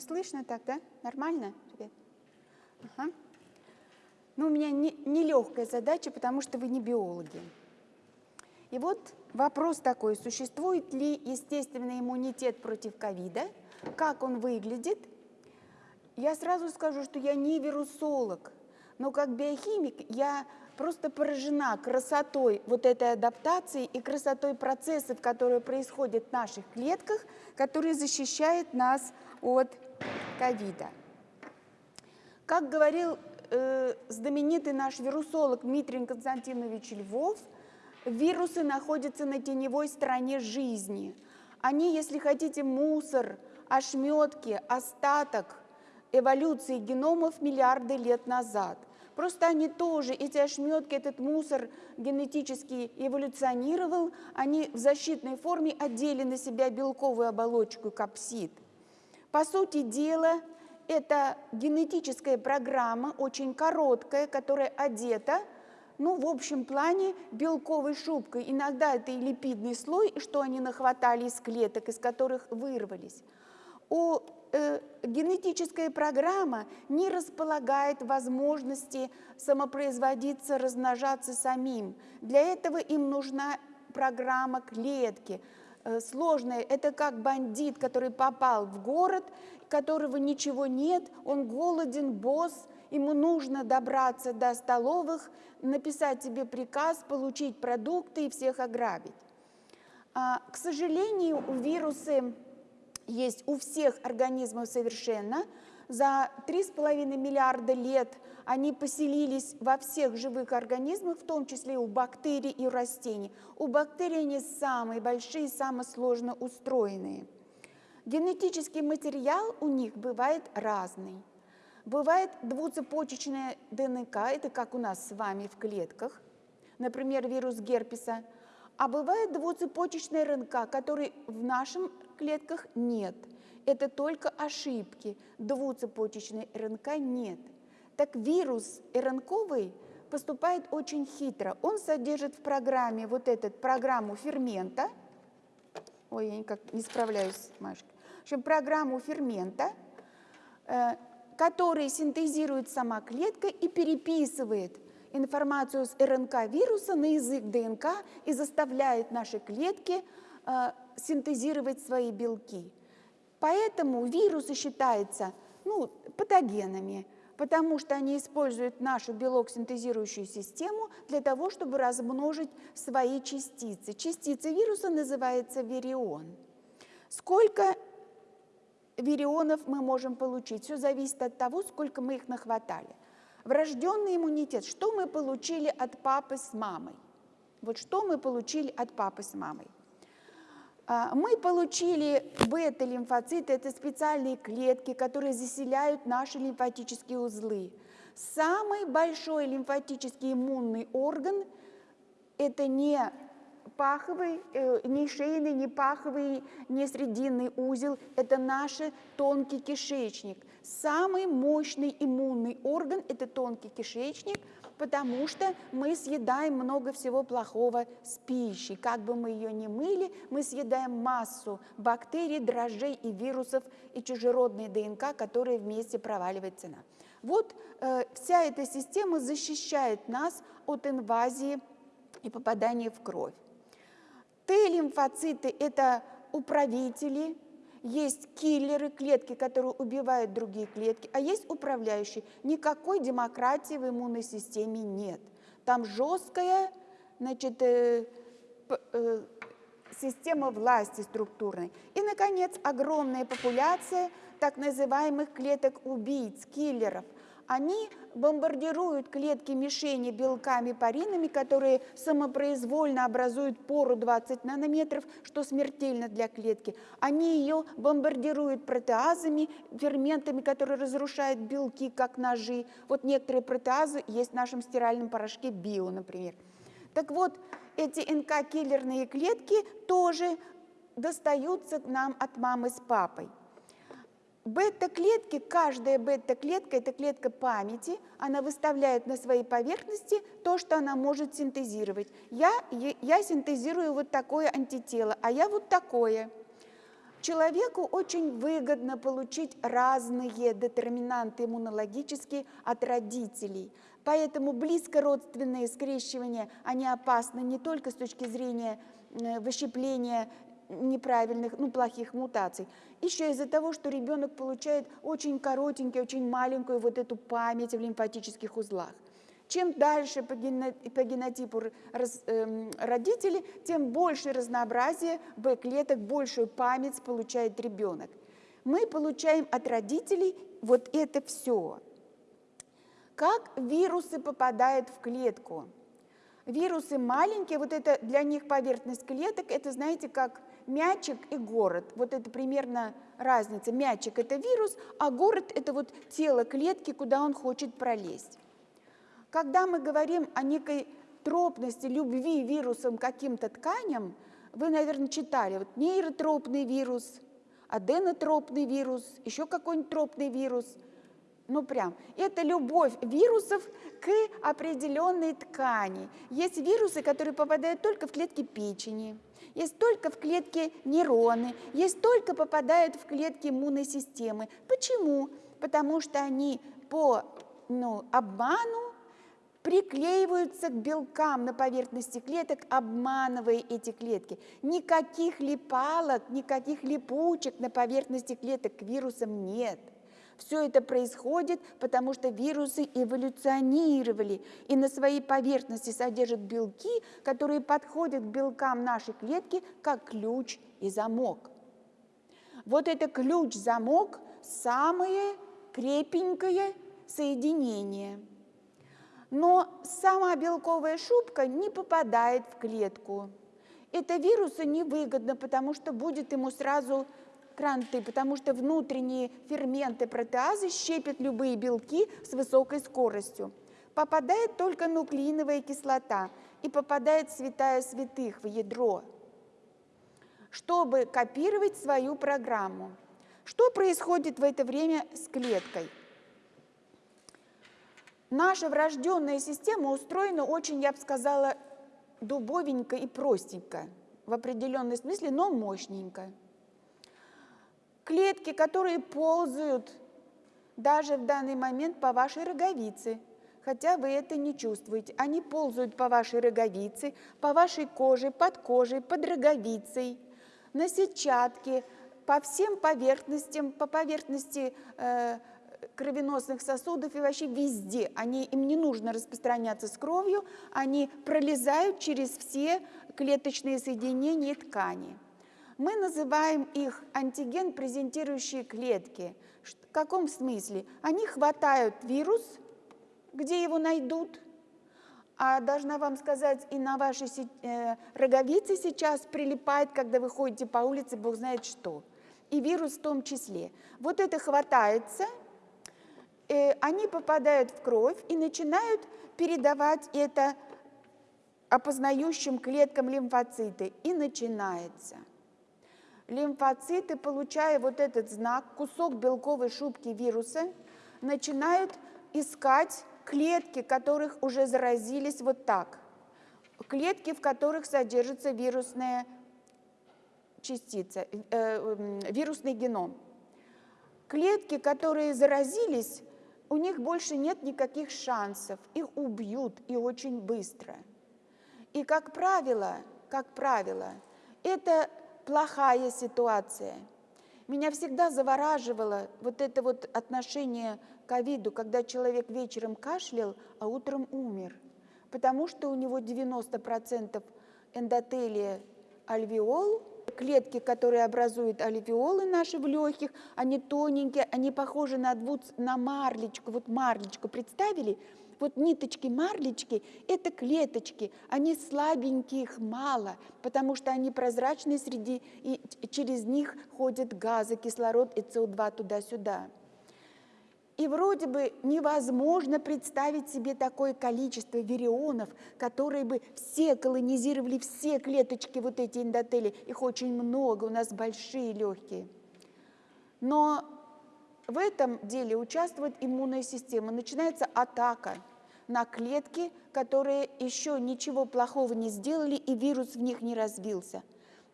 Слышно так, да? Нормально? Ага. Ну, у меня нелегкая не задача, потому что вы не биологи. И вот вопрос такой, существует ли естественный иммунитет против ковида, как он выглядит. Я сразу скажу, что я не вирусолог, но как биохимик я просто поражена красотой вот этой адаптации и красотой процессов, которые происходят в наших клетках, которые защищают нас от ковида. Как говорил э, знаменитый наш вирусолог Дмитрий Константинович Львов, вирусы находятся на теневой стороне жизни. Они, если хотите, мусор, ошметки, остаток эволюции геномов миллиарды лет назад. Просто они тоже, эти ошметки, этот мусор генетически эволюционировал, они в защитной форме одели на себя белковую оболочку капсид. По сути дела, это генетическая программа, очень короткая, которая одета, ну, в общем плане, белковой шубкой. Иногда это и липидный слой, что они нахватали из клеток, из которых вырвались. У э, генетическая программа не располагает возможности самопроизводиться, размножаться самим. Для этого им нужна программа клетки, э, сложная. Это как бандит, который попал в город, которого ничего нет, он голоден, босс, ему нужно добраться до столовых, написать себе приказ, получить продукты и всех ограбить. А, к сожалению, вирусы есть у всех организмов совершенно. За 3,5 миллиарда лет они поселились во всех живых организмах, в том числе у бактерий и растений. У бактерий они самые большие, самые сложно устроенные. Генетический материал у них бывает разный. Бывает двуцепочечная ДНК, это как у нас с вами в клетках, например, вирус герпеса, а бывает двуцепочечная РНК, который в нашем клетках нет. Это только ошибки. Двуцепочечной РНК нет. Так вирус РНКовый поступает очень хитро. Он содержит в программе вот эту программу фермента. Ой, я никак не справляюсь, Машка. В общем, программу фермента, э, который синтезирует сама клетка и переписывает информацию с РНК вируса на язык ДНК и заставляет наши клетки э, синтезировать свои белки. Поэтому вирусы считаются ну, патогенами, потому что они используют нашу белок-синтезирующую систему для того, чтобы размножить свои частицы. Частица вируса называется вирион. Сколько вирионов мы можем получить? Все зависит от того, сколько мы их нахватали. Врожденный иммунитет. Что мы получили от папы с мамой? Вот что мы получили от папы с мамой? А, мы получили бета-лимфоциты, это специальные клетки, которые заселяют наши лимфатические узлы. Самый большой лимфатический иммунный орган – это не паховый, э, не шейный, не паховый, не срединный узел, это наш тонкий кишечник. Самый мощный иммунный орган – это тонкий кишечник – потому что мы съедаем много всего плохого с пищей. Как бы мы ее ни мыли, мы съедаем массу бактерий, дрожжей и вирусов и чужеродной ДНК, которые вместе проваливается на. Вот э, вся эта система защищает нас от инвазии и попадания в кровь. Т-лимфоциты – это управители есть киллеры, клетки, которые убивают другие клетки, а есть управляющие. Никакой демократии в иммунной системе нет. Там жесткая значит, э, э, система власти структурной. И, наконец, огромная популяция так называемых клеток-убийц, киллеров – они бомбардируют клетки мишени белками паринами, которые самопроизвольно образуют пору 20 нанометров, что смертельно для клетки. Они ее бомбардируют протеазами, ферментами, которые разрушают белки, как ножи. Вот некоторые протеазы есть в нашем стиральном порошке био, например. Так вот, эти НК-киллерные клетки тоже достаются нам от мамы с папой. Бета-клетки, каждая бета-клетка – это клетка памяти, она выставляет на своей поверхности то, что она может синтезировать. Я, я синтезирую вот такое антитело, а я вот такое. Человеку очень выгодно получить разные детерминанты иммунологические от родителей. Поэтому близкородственные скрещивания, они опасны не только с точки зрения э, выщепления неправильных, ну, плохих мутаций. Еще из-за того, что ребенок получает очень коротенькую, очень маленькую вот эту память в лимфатических узлах. Чем дальше по, генотипу раз, э, родители, тем больше разнообразие Б-клеток, большую память получает ребенок. Мы получаем от родителей вот это все. Как вирусы попадают в клетку? Вирусы маленькие, вот это для них поверхность клеток, это, знаете, как мячик и город. Вот это примерно разница. Мячик – это вирус, а город – это вот тело клетки, куда он хочет пролезть. Когда мы говорим о некой тропности, любви вирусом к каким-то тканям, вы, наверное, читали вот нейротропный вирус, аденотропный вирус, еще какой-нибудь тропный вирус. Ну прям. Это любовь вирусов к определенной ткани. Есть вирусы, которые попадают только в клетки печени, есть только в клетки нейроны, есть только попадают в клетки иммунной системы. Почему? Потому что они по ну, обману приклеиваются к белкам на поверхности клеток, обманывая эти клетки. Никаких липалок, никаких липучек на поверхности клеток к вирусам нет. Все это происходит, потому что вирусы эволюционировали и на своей поверхности содержат белки, которые подходят к белкам нашей клетки как ключ и замок. Вот это ключ-замок – самое крепенькое соединение – но сама белковая шубка не попадает в клетку. Это вирусу невыгодно, потому что будет ему сразу кранты, потому что внутренние ферменты протеазы щепят любые белки с высокой скоростью. Попадает только нуклеиновая кислота и попадает святая святых в ядро, чтобы копировать свою программу. Что происходит в это время с клеткой? Наша врожденная система устроена очень, я бы сказала, дубовенько и простенько, в определенном смысле, но мощненько. Клетки, которые ползают даже в данный момент по вашей роговице, хотя вы это не чувствуете. Они ползают по вашей роговице, по вашей коже, под кожей, под роговицей, на сетчатке, по всем поверхностям, по поверхности э, кровеносных сосудов и вообще везде. Они, им не нужно распространяться с кровью, они пролезают через все клеточные соединения и ткани. Мы называем их антиген презентирующие клетки. В каком смысле? Они хватают вирус, где его найдут, а должна вам сказать, и на вашей э, роговице сейчас прилипает, когда вы ходите по улице, бог знает что. И вирус в том числе. Вот это хватается – Э, они попадают в кровь и начинают передавать это опознающим клеткам лимфоциты. И начинается. Лимфоциты, получая вот этот знак, кусок белковой шубки вируса, начинают искать клетки, которых уже заразились вот так. Клетки, в которых содержится вирусная частица, э, э, вирусный геном. Клетки, которые заразились, у них больше нет никаких шансов, их убьют и очень быстро. И, как правило, как правило, это плохая ситуация. Меня всегда завораживало вот это вот отношение к ковиду, когда человек вечером кашлял, а утром умер, потому что у него 90% эндотелия альвеол, клетки, которые образуют альвеолы наши в легких, они тоненькие, они похожи на, двуц, на марлечку. Вот марлечку представили? Вот ниточки марлечки – это клеточки, они слабенькие, их мало, потому что они прозрачные среди, и через них ходят газы, кислород и СО2 туда-сюда. И вроде бы невозможно представить себе такое количество вирионов, которые бы все колонизировали все клеточки вот эти эндотели. Их очень много, у нас большие легкие. Но в этом деле участвует иммунная система. Начинается атака на клетки, которые еще ничего плохого не сделали, и вирус в них не развился.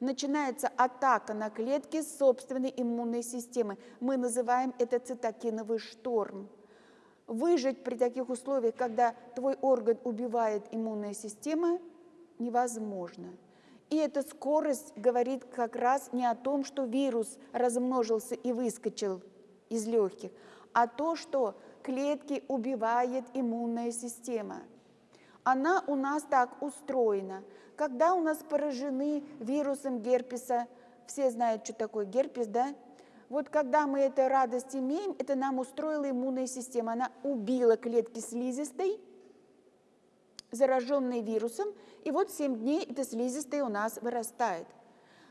начинается атака на клетки собственной иммунной системы. Мы называем это цитокиновый шторм. Выжить при таких условиях, когда твой орган убивает иммунная система, невозможно. И эта скорость говорит как раз не о том, что вирус размножился и выскочил из легких, а то, что клетки убивает иммунная система. Она у нас так устроена. Когда у нас поражены вирусом герпеса, все знают, что такое герпес, да? Вот когда мы эту радость имеем, это нам устроила иммунная система. Она убила клетки слизистой, зараженные вирусом, и вот 7 дней эта слизистая у нас вырастает.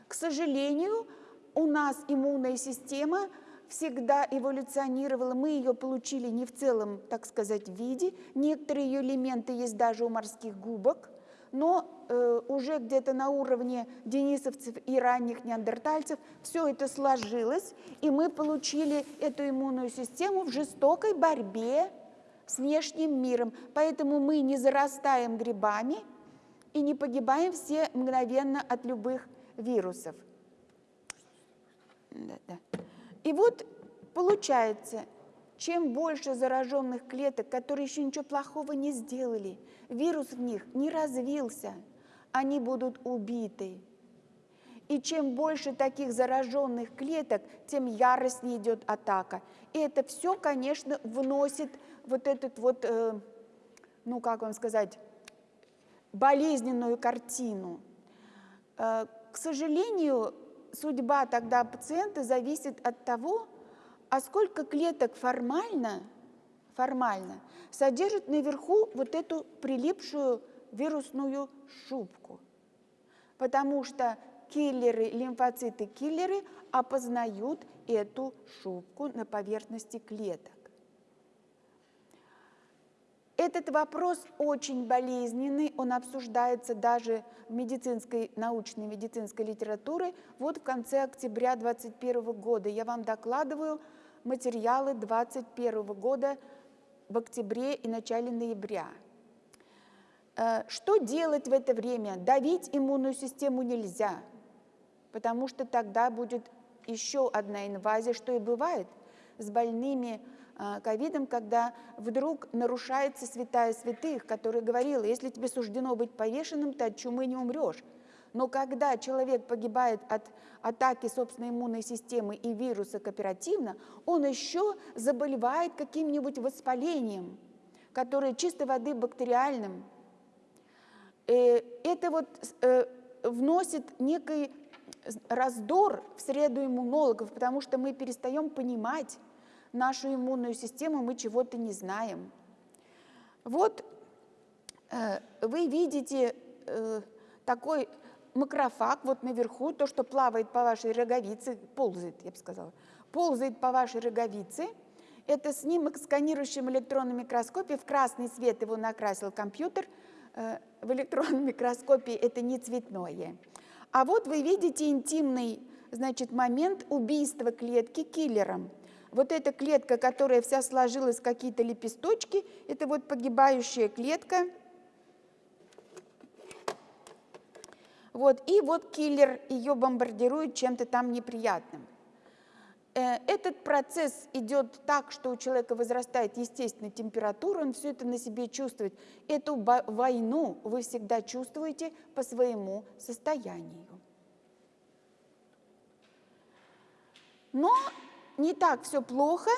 К сожалению, у нас иммунная система – всегда эволюционировала, мы ее получили не в целом, так сказать, виде. Некоторые ее элементы есть даже у морских губок, но э, уже где-то на уровне денисовцев и ранних неандертальцев все это сложилось, и мы получили эту иммунную систему в жестокой борьбе с внешним миром. Поэтому мы не зарастаем грибами и не погибаем все мгновенно от любых вирусов. Да, да. И вот получается, чем больше зараженных клеток, которые еще ничего плохого не сделали, вирус в них не развился, они будут убиты. И чем больше таких зараженных клеток, тем яростнее идет атака. И это все, конечно, вносит вот этот вот, э, ну как вам сказать, болезненную картину. Э, к сожалению, судьба тогда пациента зависит от того, а сколько клеток формально, формально содержит наверху вот эту прилипшую вирусную шубку. Потому что киллеры, лимфоциты-киллеры опознают эту шубку на поверхности клеток. Этот вопрос очень болезненный, он обсуждается даже в медицинской, научной медицинской литературе. Вот в конце октября 2021 года я вам докладываю материалы 2021 года в октябре и начале ноября. Э, что делать в это время? Давить иммунную систему нельзя, потому что тогда будет еще одна инвазия, что и бывает с больными ковидом, когда вдруг нарушается святая святых, которая говорила, если тебе суждено быть повешенным, ты от чумы не умрешь. Но когда человек погибает от атаки собственной иммунной системы и вируса кооперативно, он еще заболевает каким-нибудь воспалением, которое чистой воды бактериальным. Э, это вот э, вносит некий раздор в среду иммунологов, потому что мы перестаем понимать, нашу иммунную систему, мы чего-то не знаем. Вот э, вы видите э, такой макрофаг вот наверху, то, что плавает по вашей роговице, ползает, я бы сказала, ползает по вашей роговице. Это снимок, сканирующим электронном микроскопе. В красный цвет его накрасил компьютер. Э, в электронном микроскопе это не цветное. А вот вы видите интимный значит, момент убийства клетки киллером – вот эта клетка, которая вся сложилась в какие-то лепесточки, это вот погибающая клетка. Вот, и вот киллер ее бомбардирует чем-то там неприятным. Э, этот процесс идет так, что у человека возрастает естественная температура, он все это на себе чувствует. Эту войну вы всегда чувствуете по своему состоянию. Но не так все плохо.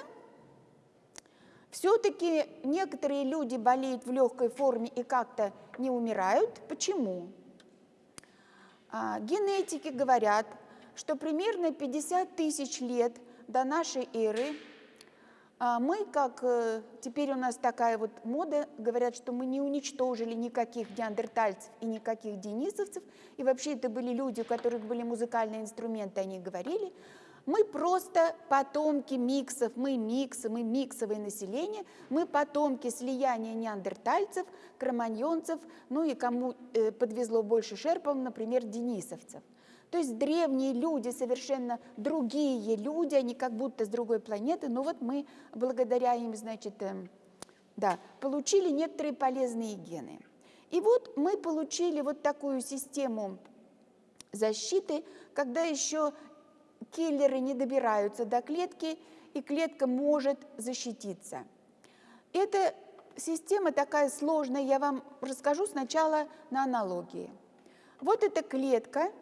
Все-таки некоторые люди болеют в легкой форме и как-то не умирают. Почему? А, генетики говорят, что примерно 50 тысяч лет до нашей эры а, мы, как э, теперь у нас такая вот мода, говорят, что мы не уничтожили никаких неандертальцев и никаких денисовцев, и вообще это были люди, у которых были музыкальные инструменты, они говорили, мы просто потомки миксов, мы миксы, мы миксовое население, мы потомки слияния неандертальцев, кроманьонцев, ну и кому э, подвезло больше шерпов, например, денисовцев. То есть древние люди, совершенно другие люди, они как будто с другой планеты, но вот мы благодаря им, значит, э, да, получили некоторые полезные гены. И вот мы получили вот такую систему защиты, когда еще киллеры не добираются до клетки, и клетка может защититься. Эта система такая сложная, я вам расскажу сначала на аналогии. Вот эта клетка,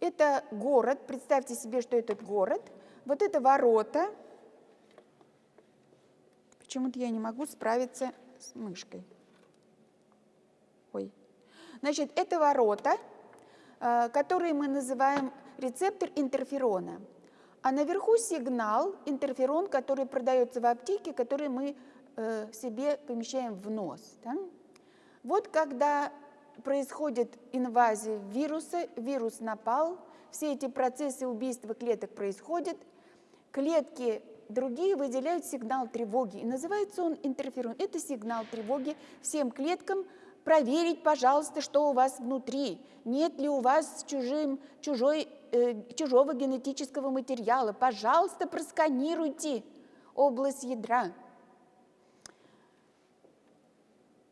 это город, представьте себе, что этот город, вот это ворота. Почему-то я не могу справиться с мышкой. Ой. Значит, это ворота, э, которые мы называем рецептор интерферона. А наверху сигнал, интерферон, который продается в аптеке, который мы э, себе помещаем в нос. Да? Вот когда происходит инвазия вируса, вирус напал, все эти процессы убийства клеток происходят, клетки другие выделяют сигнал тревоги, и называется он интерферон. Это сигнал тревоги всем клеткам, проверить, пожалуйста, что у вас внутри, нет ли у вас чужим, чужой, э, чужого генетического материала. Пожалуйста, просканируйте область ядра.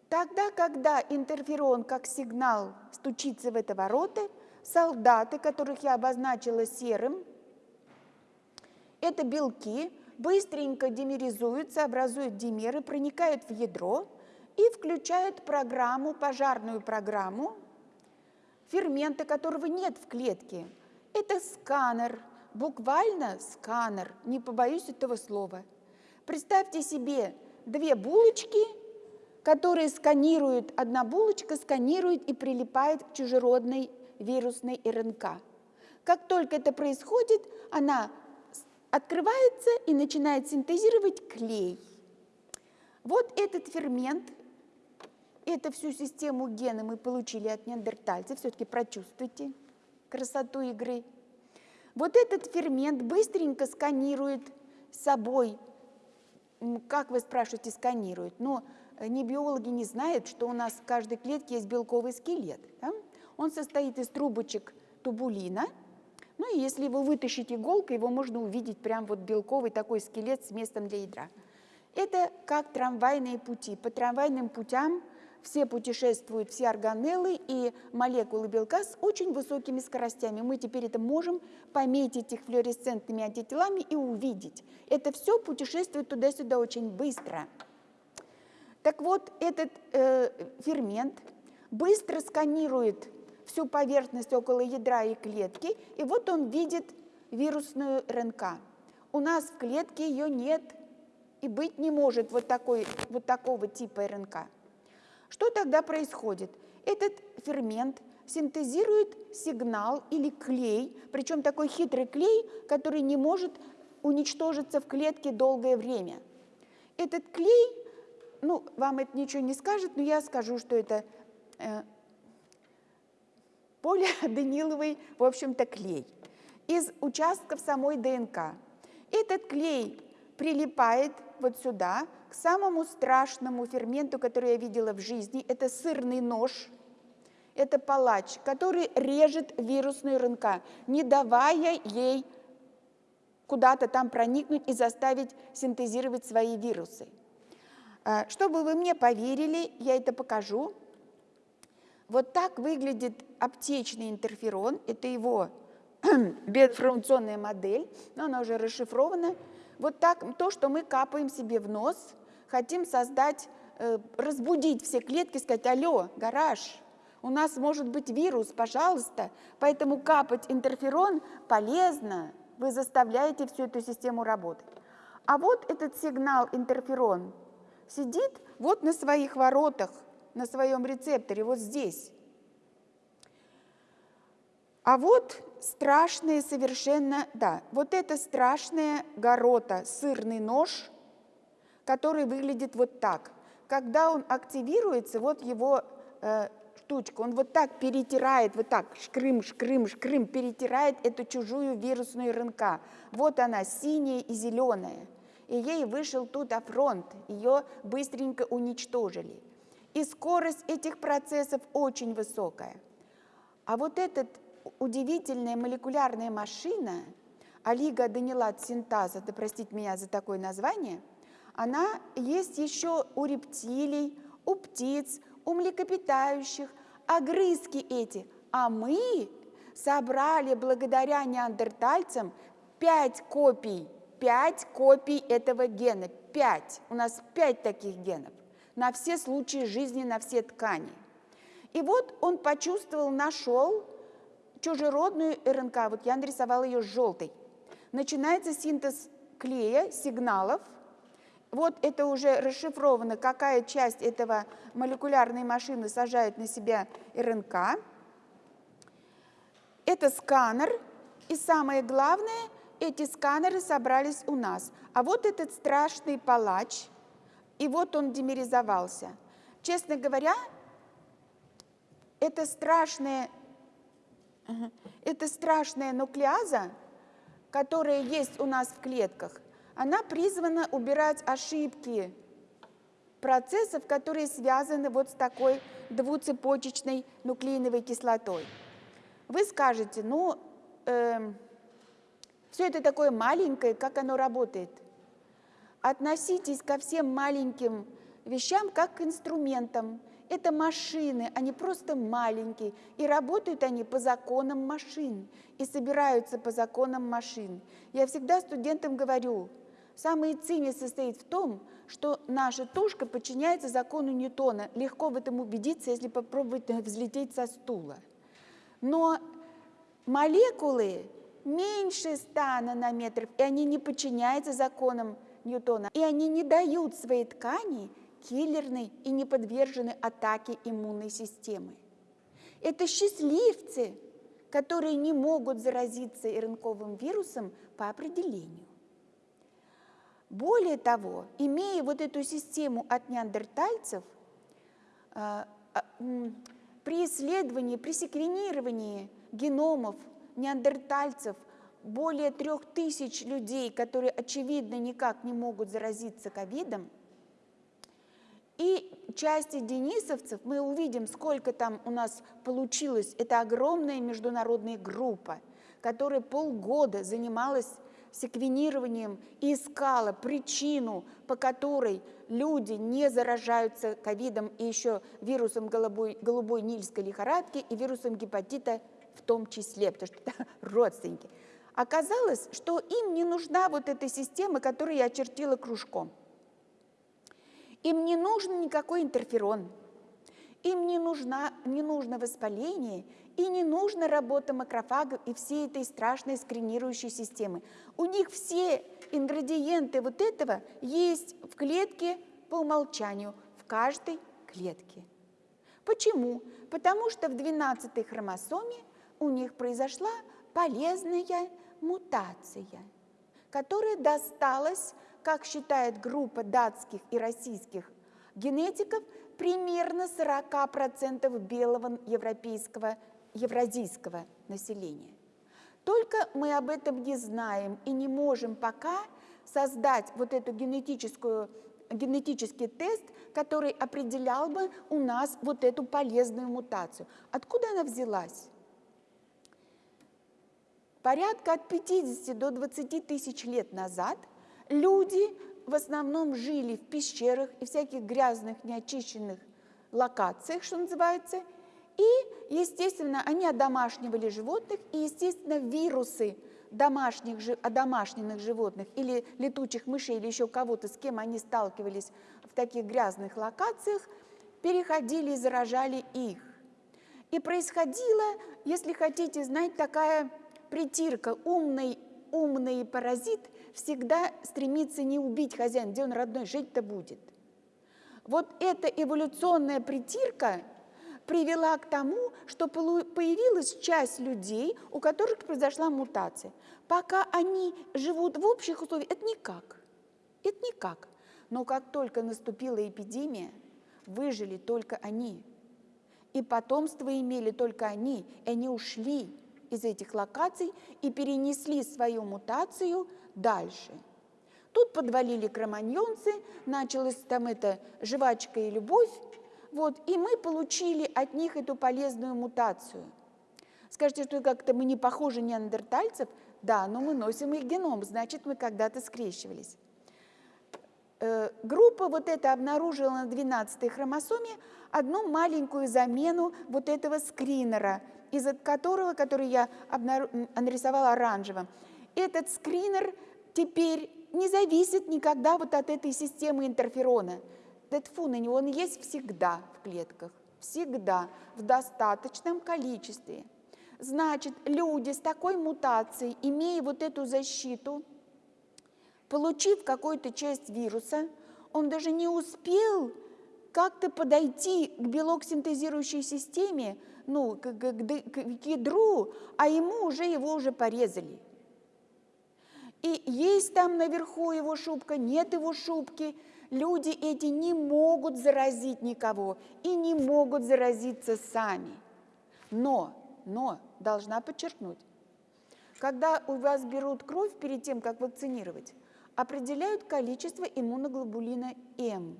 Тогда, когда интерферон как сигнал стучится в это ворота, солдаты, которых я обозначила серым, это белки, быстренько димеризуются, образуют димеры, проникают в ядро и включают программу, пожарную программу, фермента которого нет в клетке. Это сканер, буквально сканер, не побоюсь этого слова. Представьте себе две булочки – которые сканируют, одна булочка сканирует и прилипает к чужеродной вирусной РНК. Как только это происходит, она открывается и начинает синтезировать клей. Вот этот фермент, эту всю систему гена мы получили от неандертальцев, все-таки прочувствуйте красоту игры. Вот этот фермент быстренько сканирует собой, как вы спрашиваете, сканирует, но не биологи не знают, что у нас в каждой клетке есть белковый скелет. Да? Он состоит из трубочек тубулина. Ну и если его вытащить иголкой, его можно увидеть прям вот белковый такой скелет с местом для ядра. Это как трамвайные пути. По трамвайным путям все путешествуют, все органеллы и молекулы белка с очень высокими скоростями. Мы теперь это можем пометить их флуоресцентными антителами и увидеть. Это все путешествует туда-сюда очень быстро. Так вот, этот э, фермент быстро сканирует всю поверхность около ядра и клетки, и вот он видит вирусную РНК. У нас в клетке ее нет и быть не может вот, такой, вот такого типа РНК. Что тогда происходит? Этот фермент синтезирует сигнал или клей, причем такой хитрый клей, который не может уничтожиться в клетке долгое время. Этот клей ну, вам это ничего не скажет, но я скажу, что это э, полиадениловый, в общем-то, клей из участков самой ДНК. Этот клей прилипает вот сюда, к самому страшному ферменту, который я видела в жизни. Это сырный нож, это палач, который режет вирусную РНК, не давая ей куда-то там проникнуть и заставить синтезировать свои вирусы. А, чтобы вы мне поверили, я это покажу. Вот так выглядит аптечный интерферон. Это его биоинформационная модель, но она уже расшифрована. Вот так, то, что мы капаем себе в нос, хотим создать, э, разбудить все клетки, сказать, алло, гараж, у нас может быть вирус, пожалуйста. Поэтому капать интерферон полезно, вы заставляете всю эту систему работать. А вот этот сигнал интерферон – сидит вот на своих воротах, на своем рецепторе, вот здесь. А вот страшные совершенно, да, вот это страшная горота, сырный нож, который выглядит вот так. Когда он активируется, вот его э, штучка, он вот так перетирает, вот так, шкрым, шкрым, шкрым, перетирает эту чужую вирусную РНК. Вот она, синяя и зеленая и ей вышел туда фронт, ее быстренько уничтожили. И скорость этих процессов очень высокая. А вот эта удивительная молекулярная машина, олигоаденилат синтаза, да простите меня за такое название, она есть еще у рептилий, у птиц, у млекопитающих, огрызки эти. А мы собрали благодаря неандертальцам пять копий, пять копий этого гена, пять. У нас пять таких генов на все случаи жизни, на все ткани. И вот он почувствовал, нашел чужеродную РНК. Вот я нарисовала ее желтой. Начинается синтез клея, сигналов. Вот это уже расшифровано, какая часть этого молекулярной машины сажает на себя РНК. Это сканер. И самое главное, эти сканеры собрались у нас. А вот этот страшный палач, и вот он демеризовался. Честно говоря, это страшная, это страшная нуклеаза, которая есть у нас в клетках, она призвана убирать ошибки процессов, которые связаны вот с такой двуцепочечной нуклеиновой кислотой. Вы скажете, ну, э, эм, все это такое маленькое, как оно работает? Относитесь ко всем маленьким вещам как к инструментам. Это машины, они просто маленькие, и работают они по законам машин, и собираются по законам машин. Я всегда студентам говорю, самый цимис состоит в том, что наша тушка подчиняется закону Ньютона. Легко в этом убедиться, если попробовать взлететь со стула. Но молекулы меньше 100 нанометров, и они не подчиняются законам Ньютона, и они не дают своей ткани киллерной и не подвержены атаке иммунной системы. Это счастливцы, которые не могут заразиться РНКовым вирусом по определению. Более того, имея вот эту систему от неандертальцев, а, а, при исследовании, при секвенировании геномов неандертальцев более трех тысяч людей, которые, очевидно, никак не могут заразиться ковидом, и части денисовцев, мы увидим, сколько там у нас получилось. Это огромная международная группа, которая полгода занималась секвенированием и искала причину, по которой люди не заражаются ковидом и еще вирусом голубой, голубой нильской лихорадки и вирусом гепатита в том числе, потому что это родственники. Оказалось, что им не нужна вот эта система, которую я очертила кружком. Им не нужен никакой интерферон, им не, нужна, не нужно воспаление и не нужна работа макрофагов и всей этой страшной скринирующей системы. У них все ингредиенты вот этого есть в клетке по умолчанию, в каждой клетке. Почему? Потому что в 12-й хромосоме у них произошла полезная мутация, которая досталась как считает группа датских и российских генетиков, примерно 40% белого европейского, евразийского населения. Только мы об этом не знаем и не можем пока создать вот эту генетическую, генетический тест, который определял бы у нас вот эту полезную мутацию. Откуда она взялась? Порядка от 50 до 20 тысяч лет назад – люди в основном жили в пещерах и всяких грязных, неочищенных локациях, что называется, и, естественно, они одомашнивали животных, и, естественно, вирусы домашних, одомашненных животных или летучих мышей или еще кого-то, с кем они сталкивались в таких грязных локациях, переходили и заражали их. И происходила, если хотите знать, такая притирка. Умный, умный паразит – всегда стремится не убить хозяина, где он родной, жить-то будет. Вот эта эволюционная притирка привела к тому, что появилась часть людей, у которых произошла мутация. Пока они живут в общих условиях, это никак. Это никак. Но как только наступила эпидемия, выжили только они. И потомство имели только они, и они ушли из этих локаций и перенесли свою мутацию дальше. Тут подвалили кроманьонцы, началась там эта жвачка и любовь, вот, и мы получили от них эту полезную мутацию. Скажете, что как-то мы не похожи неандертальцев? Да, но мы носим их геном, значит, мы когда-то скрещивались. Э, группа вот эта обнаружила на 12-й хромосоме одну маленькую замену вот этого скринера, из которого, который я нарисовала оранжевым. Этот скринер теперь не зависит никогда вот от этой системы интерферона. Тфу на него, он есть всегда в клетках, всегда, в достаточном количестве. Значит, люди с такой мутацией, имея вот эту защиту, получив какую-то часть вируса, он даже не успел как-то подойти к белок-синтезирующей системе, ну, к, к, к, к ядру, а ему уже его уже порезали. И есть там наверху его шубка, нет его шубки. Люди эти не могут заразить никого и не могут заразиться сами. Но, но, должна подчеркнуть, когда у вас берут кровь перед тем, как вакцинировать, определяют количество иммуноглобулина М.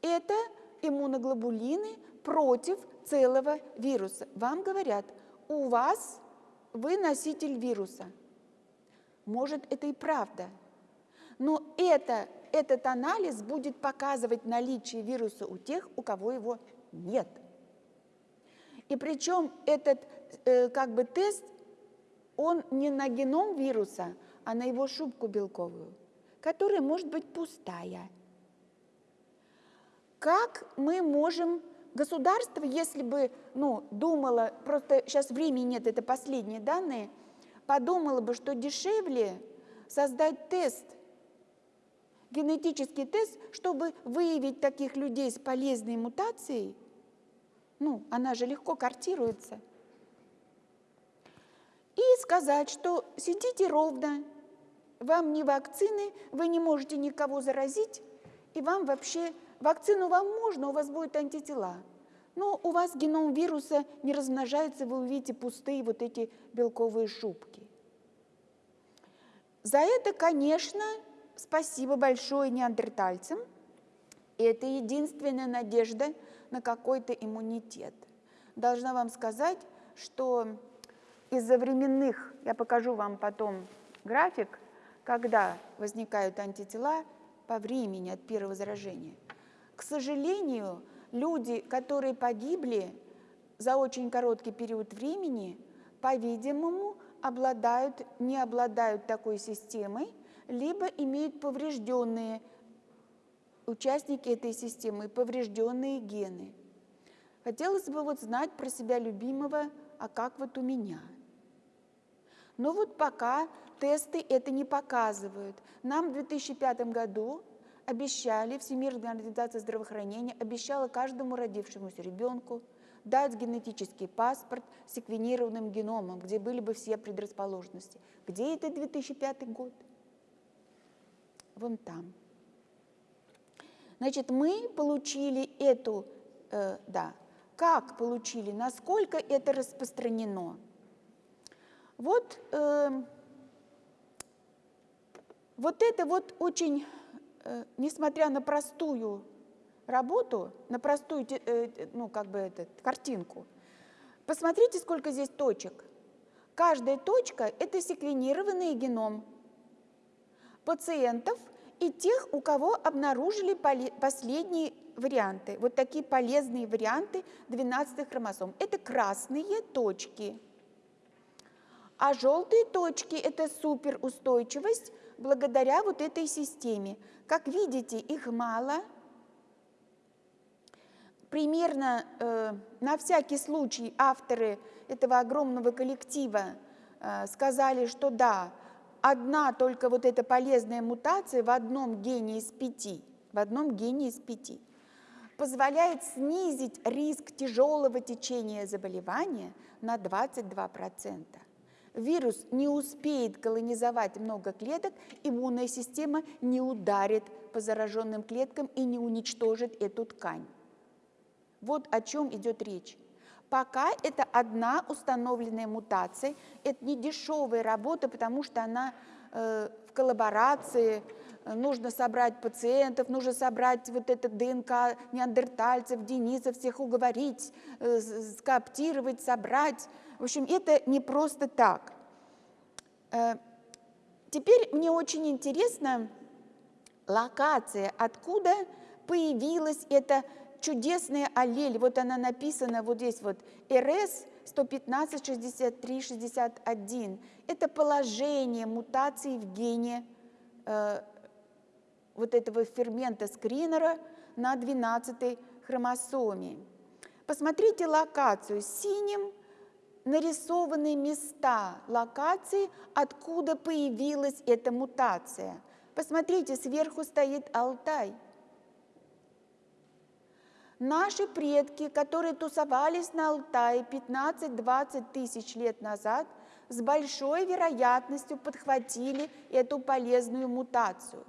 Это иммуноглобулины против целого вируса. Вам говорят, у вас вы носитель вируса. Может, это и правда. Но это, этот анализ будет показывать наличие вируса у тех, у кого его нет. И причем этот э, как бы тест, он не на геном вируса, а на его шубку белковую, которая может быть пустая. Как мы можем государство, если бы ну, думало, просто сейчас времени нет, это последние данные, подумало бы, что дешевле создать тест, генетический тест, чтобы выявить таких людей с полезной мутацией, ну, она же легко картируется, и сказать, что сидите ровно, вам не вакцины, вы не можете никого заразить, и вам вообще, вакцину вам можно, у вас будут антитела. Но у вас геном вируса не размножается, вы увидите пустые вот эти белковые шубки. За это, конечно, спасибо большое неандертальцам. Это единственная надежда на какой-то иммунитет. Должна вам сказать, что из-за временных, я покажу вам потом график, когда возникают антитела по времени от первого заражения. К сожалению, люди, которые погибли за очень короткий период времени, по-видимому, обладают, не обладают такой системой, либо имеют поврежденные участники этой системы, поврежденные гены. Хотелось бы вот знать про себя любимого, а как вот у меня. Но вот пока тесты это не показывают. Нам в 2005 году обещали, Всемирная организация здравоохранения обещала каждому родившемуся ребенку дать генетический паспорт с секвенированным геномом, где были бы все предрасположенности. Где это 2005 год? Вон там. Значит, мы получили эту, э, да, как получили, насколько это распространено. Вот э, вот это вот очень, э, несмотря на простую работу, на простую, э, ну, как бы, этот, картинку, посмотрите, сколько здесь точек. Каждая точка – это секвенированный геном пациентов и тех, у кого обнаружили последние варианты, вот такие полезные варианты 12 хромосом. Это красные точки. А желтые точки – это суперустойчивость благодаря вот этой системе. Как видите, их мало. Примерно э, на всякий случай авторы этого огромного коллектива э, сказали, что да, одна только вот эта полезная мутация в одном гене из пяти, в одном гене из пяти, позволяет снизить риск тяжелого течения заболевания на 22% вирус не успеет колонизовать много клеток, иммунная система не ударит по зараженным клеткам и не уничтожит эту ткань. Вот о чем идет речь. Пока это одна установленная мутация, это не дешевая работа, потому что она э, в коллаборации, нужно собрать пациентов, нужно собрать вот это ДНК неандертальцев, денисов, всех уговорить, э, скооптировать, собрать. В общем, это не просто так. Э, теперь мне очень интересно локация, откуда появилась эта чудесная аллель. Вот она написана вот здесь вот РС 115, 63, 61. Это положение мутации в гене э, вот этого фермента скринера на 12 хромосоме. Посмотрите локацию. Синим нарисованы места локации, откуда появилась эта мутация. Посмотрите, сверху стоит Алтай. Наши предки, которые тусовались на Алтае 15-20 тысяч лет назад, с большой вероятностью подхватили эту полезную мутацию.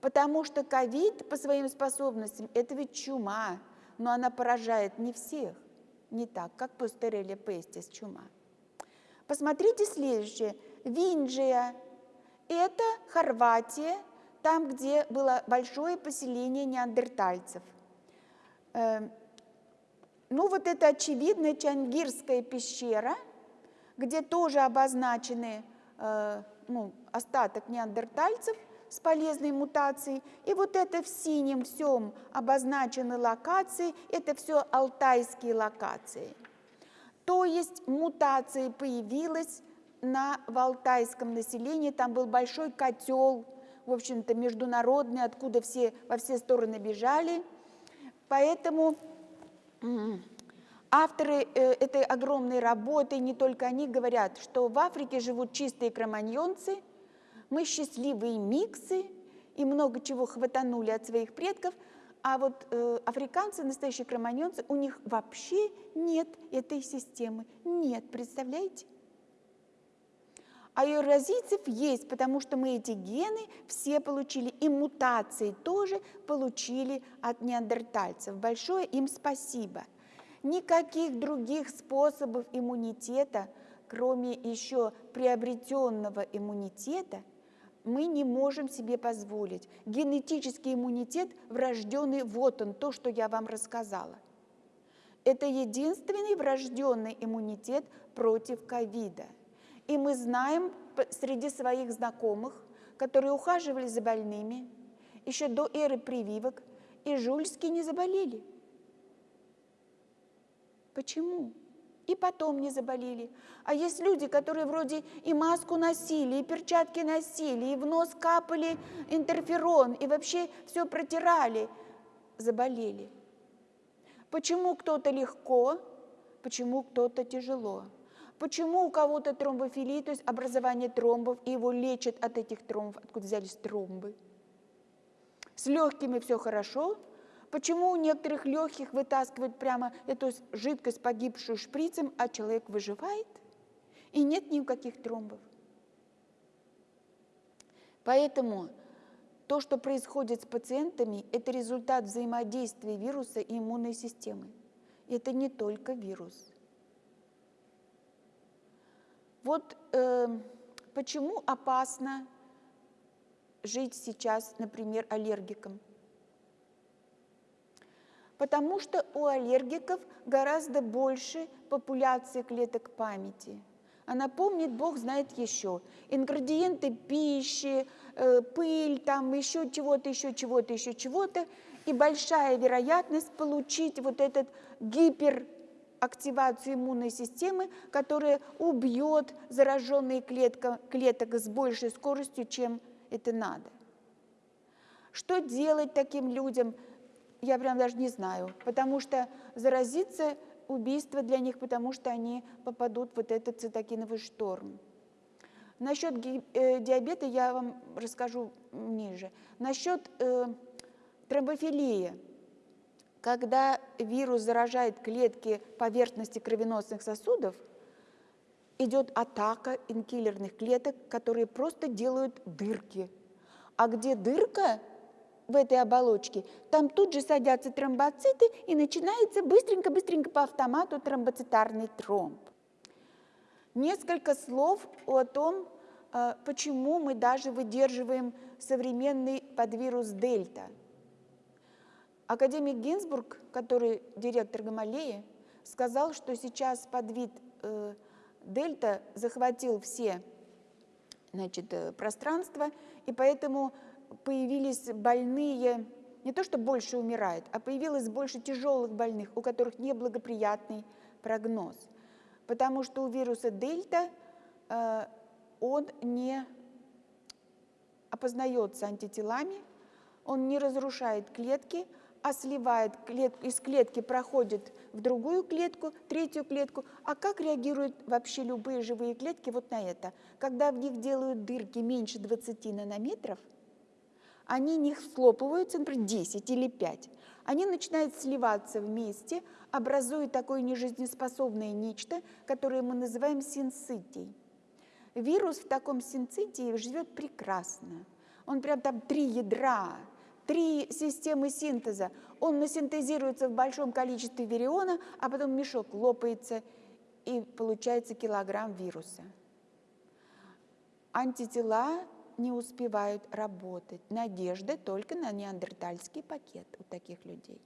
Потому что ковид по своим способностям – это ведь чума, но она поражает не всех, не так, как пастерелия пестис чума. Посмотрите следующее. Винджия – это Хорватия, там, где было большое поселение неандертальцев. Эм, ну вот это очевидная Чангирская пещера, где тоже обозначены э, ну, остаток неандертальцев – с полезной мутацией. И вот это в синем всем обозначены локации, это все алтайские локации. То есть мутация появилась на, в алтайском населении, там был большой котел, в общем-то, международный, откуда все во все стороны бежали. Поэтому авторы э, этой огромной работы, не только они, говорят, что в Африке живут чистые кроманьонцы – мы счастливые миксы и много чего хватанули от своих предков, а вот э, африканцы, настоящие кроманьонцы, у них вообще нет этой системы. Нет, представляете? А евразийцев есть, потому что мы эти гены все получили, и мутации тоже получили от неандертальцев. Большое им спасибо. Никаких других способов иммунитета, кроме еще приобретенного иммунитета – мы не можем себе позволить. Генетический иммунитет врожденный, вот он, то, что я вам рассказала. Это единственный врожденный иммунитет против ковида. И мы знаем среди своих знакомых, которые ухаживали за больными, еще до эры прививок, и жульски не заболели. Почему? и потом не заболели. А есть люди, которые вроде и маску носили, и перчатки носили, и в нос капали интерферон, и вообще все протирали, заболели. Почему кто-то легко, почему кто-то тяжело? Почему у кого-то тромбофилия, то есть образование тромбов, и его лечат от этих тромбов, откуда взялись тромбы? С легкими все хорошо, Почему у некоторых легких вытаскивают прямо эту жидкость, погибшую шприцем, а человек выживает, и нет никаких тромбов? Поэтому то, что происходит с пациентами, это результат взаимодействия вируса и иммунной системы. Это не только вирус. Вот э, почему опасно жить сейчас, например, аллергиком – потому что у аллергиков гораздо больше популяции клеток памяти. Она помнит, Бог знает еще, ингредиенты пищи, э, пыль, там еще чего-то, еще чего-то, еще чего-то, и большая вероятность получить вот этот гиперактивацию иммунной системы, которая убьет зараженные клетка, клеток с большей скоростью, чем это надо. Что делать таким людям – я прям даже не знаю, потому что заразиться убийство для них, потому что они попадут в вот этот цитокиновый шторм. Насчет э, диабета я вам расскажу ниже. Насчет э, тромбофилии. Когда вирус заражает клетки поверхности кровеносных сосудов, идет атака инкиллерных клеток, которые просто делают дырки. А где дырка, в этой оболочке, там тут же садятся тромбоциты и начинается быстренько-быстренько по автомату тромбоцитарный тромб. Несколько слов о том, э, почему мы даже выдерживаем современный подвирус дельта. Академик Гинзбург, который директор Гамалеи, сказал, что сейчас подвид э, дельта захватил все значит, э, пространства, и поэтому появились больные, не то что больше умирают, а появилось больше тяжелых больных, у которых неблагоприятный прогноз. Потому что у вируса дельта э, он не опознается антителами, он не разрушает клетки, а сливает из клетки, проходит в другую клетку, третью клетку. А как реагируют вообще любые живые клетки вот на это? Когда в них делают дырки меньше 20 нанометров, они не схлопываются, например, 10 или 5. Они начинают сливаться вместе, образуя такое нежизнеспособное нечто, которое мы называем синцитией. Вирус в таком синцитии живет прекрасно. Он прям там три ядра, три системы синтеза. Он насинтезируется в большом количестве вириона, а потом мешок лопается, и получается килограмм вируса. Антитела не успевают работать. Надежда только на неандертальский пакет у таких людей.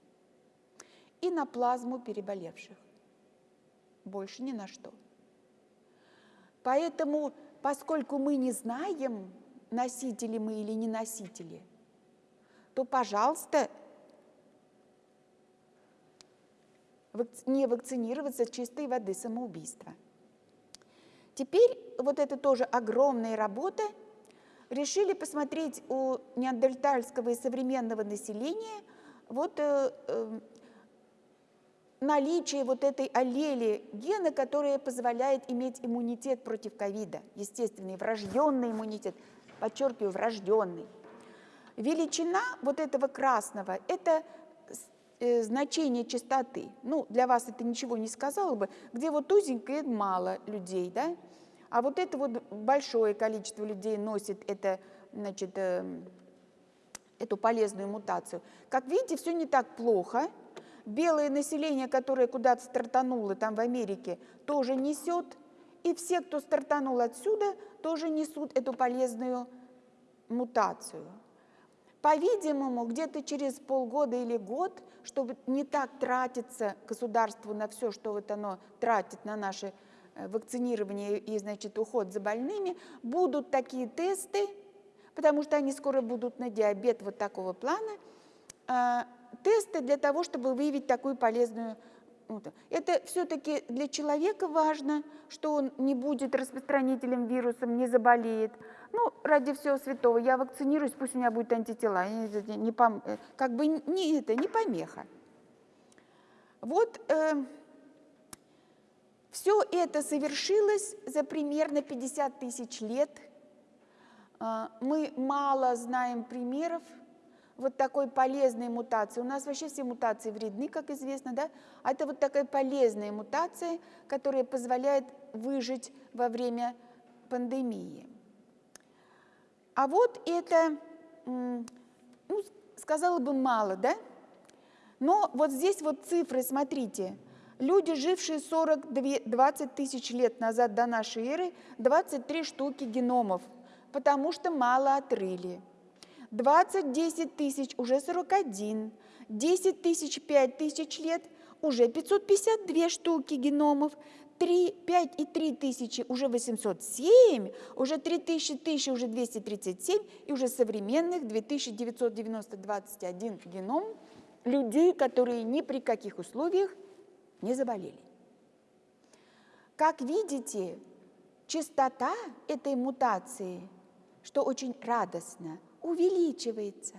И на плазму переболевших. Больше ни на что. Поэтому, поскольку мы не знаем, носители мы или не носители – то, пожалуйста, не вакцинироваться чистой воды самоубийства. Теперь вот это тоже огромная работа. Решили посмотреть у неандертальского и современного населения вот э, э, наличие вот этой аллели гена, которая позволяет иметь иммунитет против ковида, естественный, врожденный иммунитет, подчеркиваю, врожденный. Величина вот этого красного – это э, значение частоты. Ну, для вас это ничего не сказало бы. Где вот узенькое – мало людей, да? А вот это вот большое количество людей носит это, значит, э, эту полезную мутацию. Как видите, все не так плохо. Белое население, которое куда-то стартануло там в Америке, тоже несет. И все, кто стартанул отсюда, тоже несут эту полезную мутацию. По-видимому, где-то через полгода или год, чтобы не так тратиться государству на все, что вот оно тратит на наше э, вакцинирование и, значит, уход за больными, будут такие тесты, потому что они скоро будут на диабет вот такого плана, э, тесты для того, чтобы выявить такую полезную это все-таки для человека важно, что он не будет распространителем вирусом, не заболеет. Ну, ради всего святого, я вакцинируюсь, пусть у меня будет антитела. Не, не, пом, э, как бы не это, не помеха. Вот э, все это совершилось за примерно 50 тысяч лет. Э, мы мало знаем примеров вот такой полезной мутации. У нас вообще все мутации вредны, как известно, да? А это вот такая полезная мутация, которая позволяет выжить во время пандемии. А вот это, ну, сказала бы, мало, да? Но вот здесь вот цифры, смотрите. Люди, жившие 42, 20 тысяч лет назад до нашей эры, 23 штуки геномов, потому что мало отрыли. 20, 10 тысяч, уже 41, 10 тысяч, 5 тысяч лет, уже 552 штуки геномов, 3, 5 и 3 тысячи уже 807, уже 3 тысячи, тысячи уже 237 и уже современных 2991 геном людей, которые ни при каких условиях не заболели. Как видите, частота этой мутации, что очень радостно – увеличивается.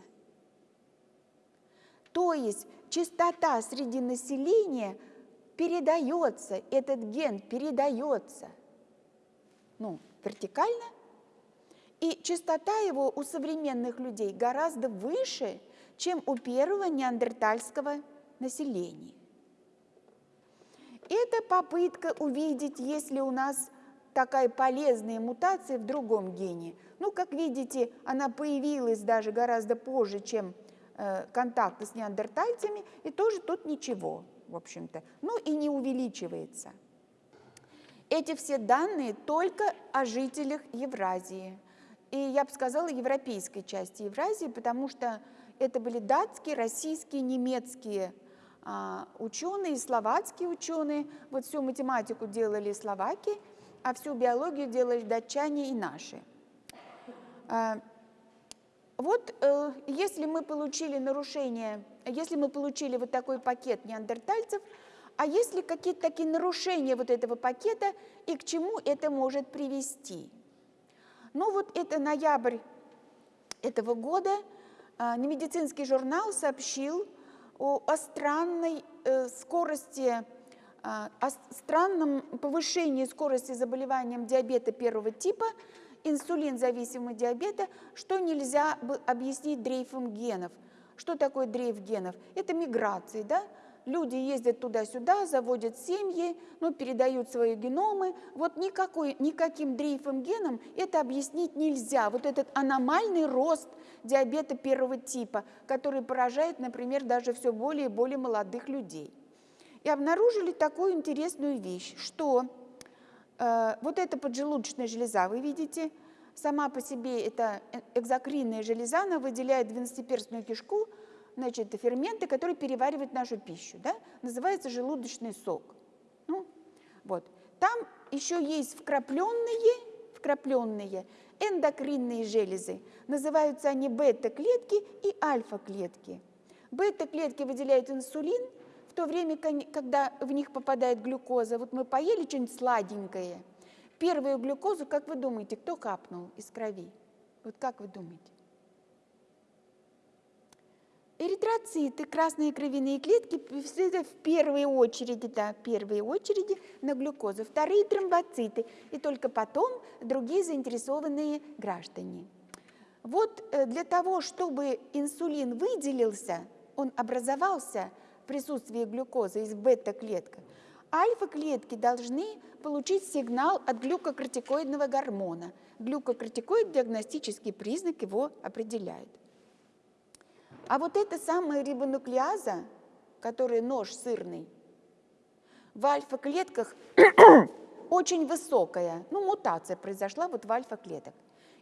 То есть частота среди населения передается, этот ген передается ну, вертикально, и частота его у современных людей гораздо выше, чем у первого неандертальского населения. Это попытка увидеть, если у нас такая полезная мутация в другом гене. Ну, как видите, она появилась даже гораздо позже, чем э, контакты с неандертальцами, и тоже тут ничего, в общем-то. Ну и не увеличивается. Эти все данные только о жителях Евразии. И я бы сказала, европейской части Евразии, потому что это были датские, российские, немецкие а, ученые, словацкие ученые. Вот всю математику делали словаки, а всю биологию делали датчане и наши. А, Вот э, если мы получили нарушение, если мы получили вот такой пакет неандертальцев, а есть ли какие-то такие нарушения вот этого пакета и к чему это может привести? Ну вот это ноябрь этого года э, медицинский журнал сообщил о, о странной э, скорости, э, о странном повышении скорости заболеванием диабета первого типа – инсулин-зависимого диабета, что нельзя объяснить дрейфом генов. Что такое дрейф генов? Это миграции, да? Люди ездят туда-сюда, заводят семьи, ну, передают свои геномы. Вот никакой, никаким дрейфом геном это объяснить нельзя. Вот этот аномальный рост диабета первого типа, который поражает, например, даже все более и более молодых людей. И обнаружили такую интересную вещь, что Э, вот эта поджелудочная железа, вы видите, сама по себе это э, экзокринная железа, она выделяет двенадцатиперстную кишку, значит, ферменты, которые переваривают нашу пищу, да? называется желудочный сок. Ну, вот. Там еще есть вкрапленные, вкрапленные эндокринные железы. Называются они бета-клетки и альфа-клетки. Бета-клетки выделяют инсулин – в то время, когда в них попадает глюкоза, вот мы поели что-нибудь сладенькое, первую глюкозу, как вы думаете, кто капнул из крови? Вот как вы думаете? Эритроциты, красные кровяные клетки, в первой очереди, да, в первой очереди на глюкозу, вторые тромбоциты, и только потом другие заинтересованные граждане. Вот э, для того, чтобы инсулин выделился, он образовался – присутствии глюкозы из бета-клеток, альфа-клетки должны получить сигнал от глюкокортикоидного гормона. Глюкокортикоид – диагностический признак, его определяет. А вот эта самая рибонуклеаза, которая нож сырный, в альфа-клетках очень высокая, ну, мутация произошла вот в альфа-клеток.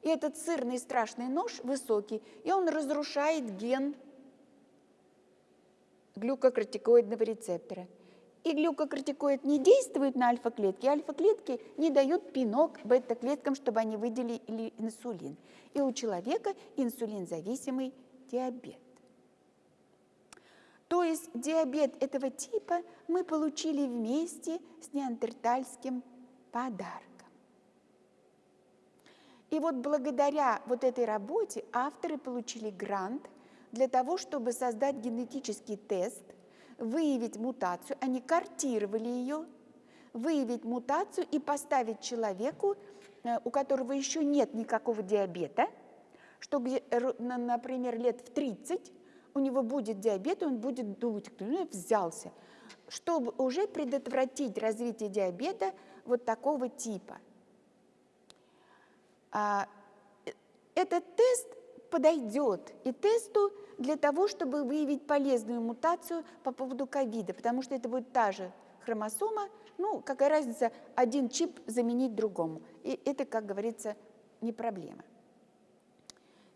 И этот сырный страшный нож высокий, и он разрушает ген глюкокортикоидного рецептора. И глюкокортикоид не действует на альфа-клетки, альфа-клетки не дают пинок бета-клеткам, чтобы они выделили инсулин. И у человека инсулинзависимый диабет. То есть диабет этого типа мы получили вместе с неандертальским подарком. И вот благодаря вот этой работе авторы получили грант – для того, чтобы создать генетический тест, выявить мутацию, они картировали ее, выявить мутацию и поставить человеку, э, у которого еще нет никакого диабета, что, например, лет в 30 у него будет диабет, и он будет думать, кто ну, взялся, чтобы уже предотвратить развитие диабета вот такого типа. А, э, этот тест подойдет и тесту для того, чтобы выявить полезную мутацию по поводу ковида, потому что это будет та же хромосома, ну, какая разница, один чип заменить другому. И это, как говорится, не проблема.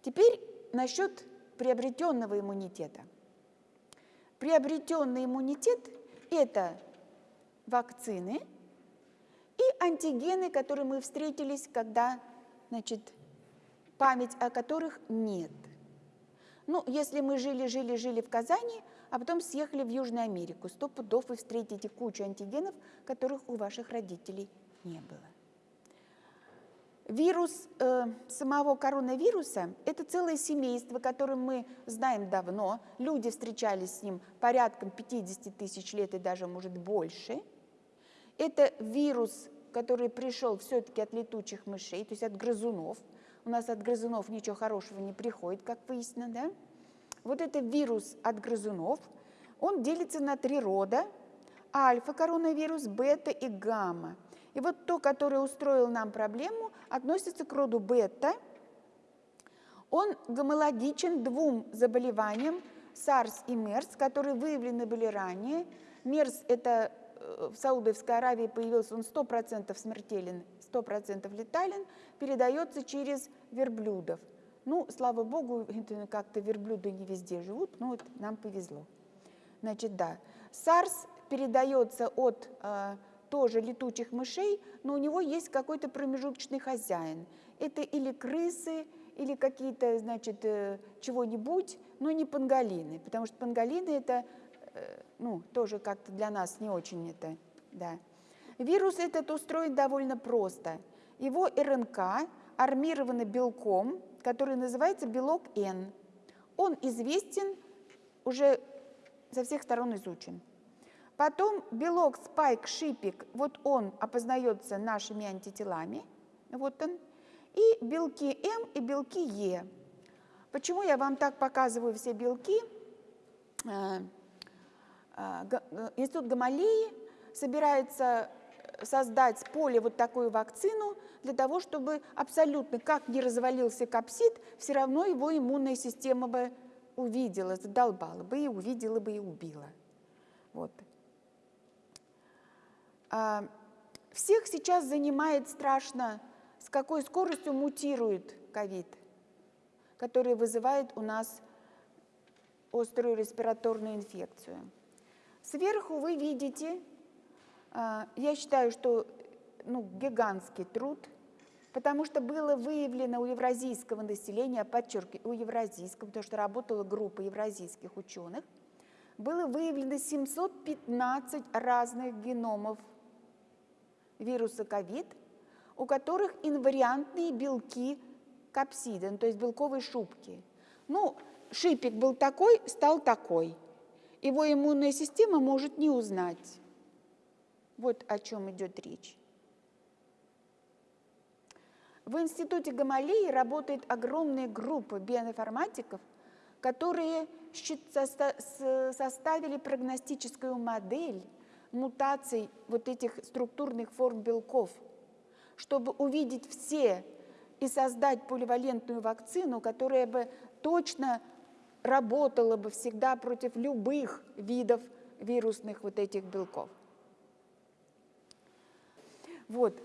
Теперь насчет приобретенного иммунитета. Приобретенный иммунитет – это вакцины и антигены, которые мы встретились, когда значит, память о которых нет. Ну, если мы жили-жили-жили в Казани, а потом съехали в Южную Америку, сто пудов вы встретите кучу антигенов, которых у ваших родителей не было. Вирус э, самого коронавируса – это целое семейство, которое мы знаем давно. Люди встречались с ним порядком 50 тысяч лет и даже, может, больше. Это вирус, который пришел все-таки от летучих мышей, то есть от грызунов – у нас от грызунов ничего хорошего не приходит, как выяснено, да? Вот это вирус от грызунов, он делится на три рода, альфа-коронавирус, бета и гамма. И вот то, которое устроил нам проблему, относится к роду бета. Он гомологичен двум заболеваниям, SARS и MERS, которые выявлены были ранее. MERS – это э, в Саудовской Аравии появился, он 100% смертелен 100% летален, передается через верблюдов. Ну, слава богу, как-то верблюды не везде живут, но вот нам повезло. Значит, да, SARS передается от э, тоже летучих мышей, но у него есть какой-то промежуточный хозяин. Это или крысы, или какие-то, значит, э, чего-нибудь, но не панголины, потому что панголины это, э, ну, тоже как-то для нас не очень это, да. Вирус этот устроен довольно просто. Его РНК армировано белком, который называется белок N. Он известен, уже со всех сторон изучен. Потом белок спайк-шипик, вот он опознается нашими антителами, вот он, и белки М и белки Е. Почему я вам так показываю все белки? Э, э, Институт Гамалеи собирается создать с поля вот такую вакцину для того, чтобы абсолютно, как не развалился капсид, все равно его иммунная система бы увидела, задолбала бы и увидела бы и убила. Вот. А, всех сейчас занимает страшно, с какой скоростью мутирует ковид, который вызывает у нас острую респираторную инфекцию. Сверху вы видите я считаю, что ну, гигантский труд, потому что было выявлено у евразийского населения, подчеркиваю, у евразийского, потому что работала группа евразийских ученых, было выявлено 715 разных геномов вируса ковид, у которых инвариантные белки капсида, ну, то есть белковые шубки. Ну, шипик был такой, стал такой. Его иммунная система может не узнать. Вот о чем идет речь. В институте Гамалеи работает огромная группа биоинформатиков, которые составили прогностическую модель мутаций вот этих структурных форм белков, чтобы увидеть все и создать поливалентную вакцину, которая бы точно работала бы всегда против любых видов вирусных вот этих белков. Вот.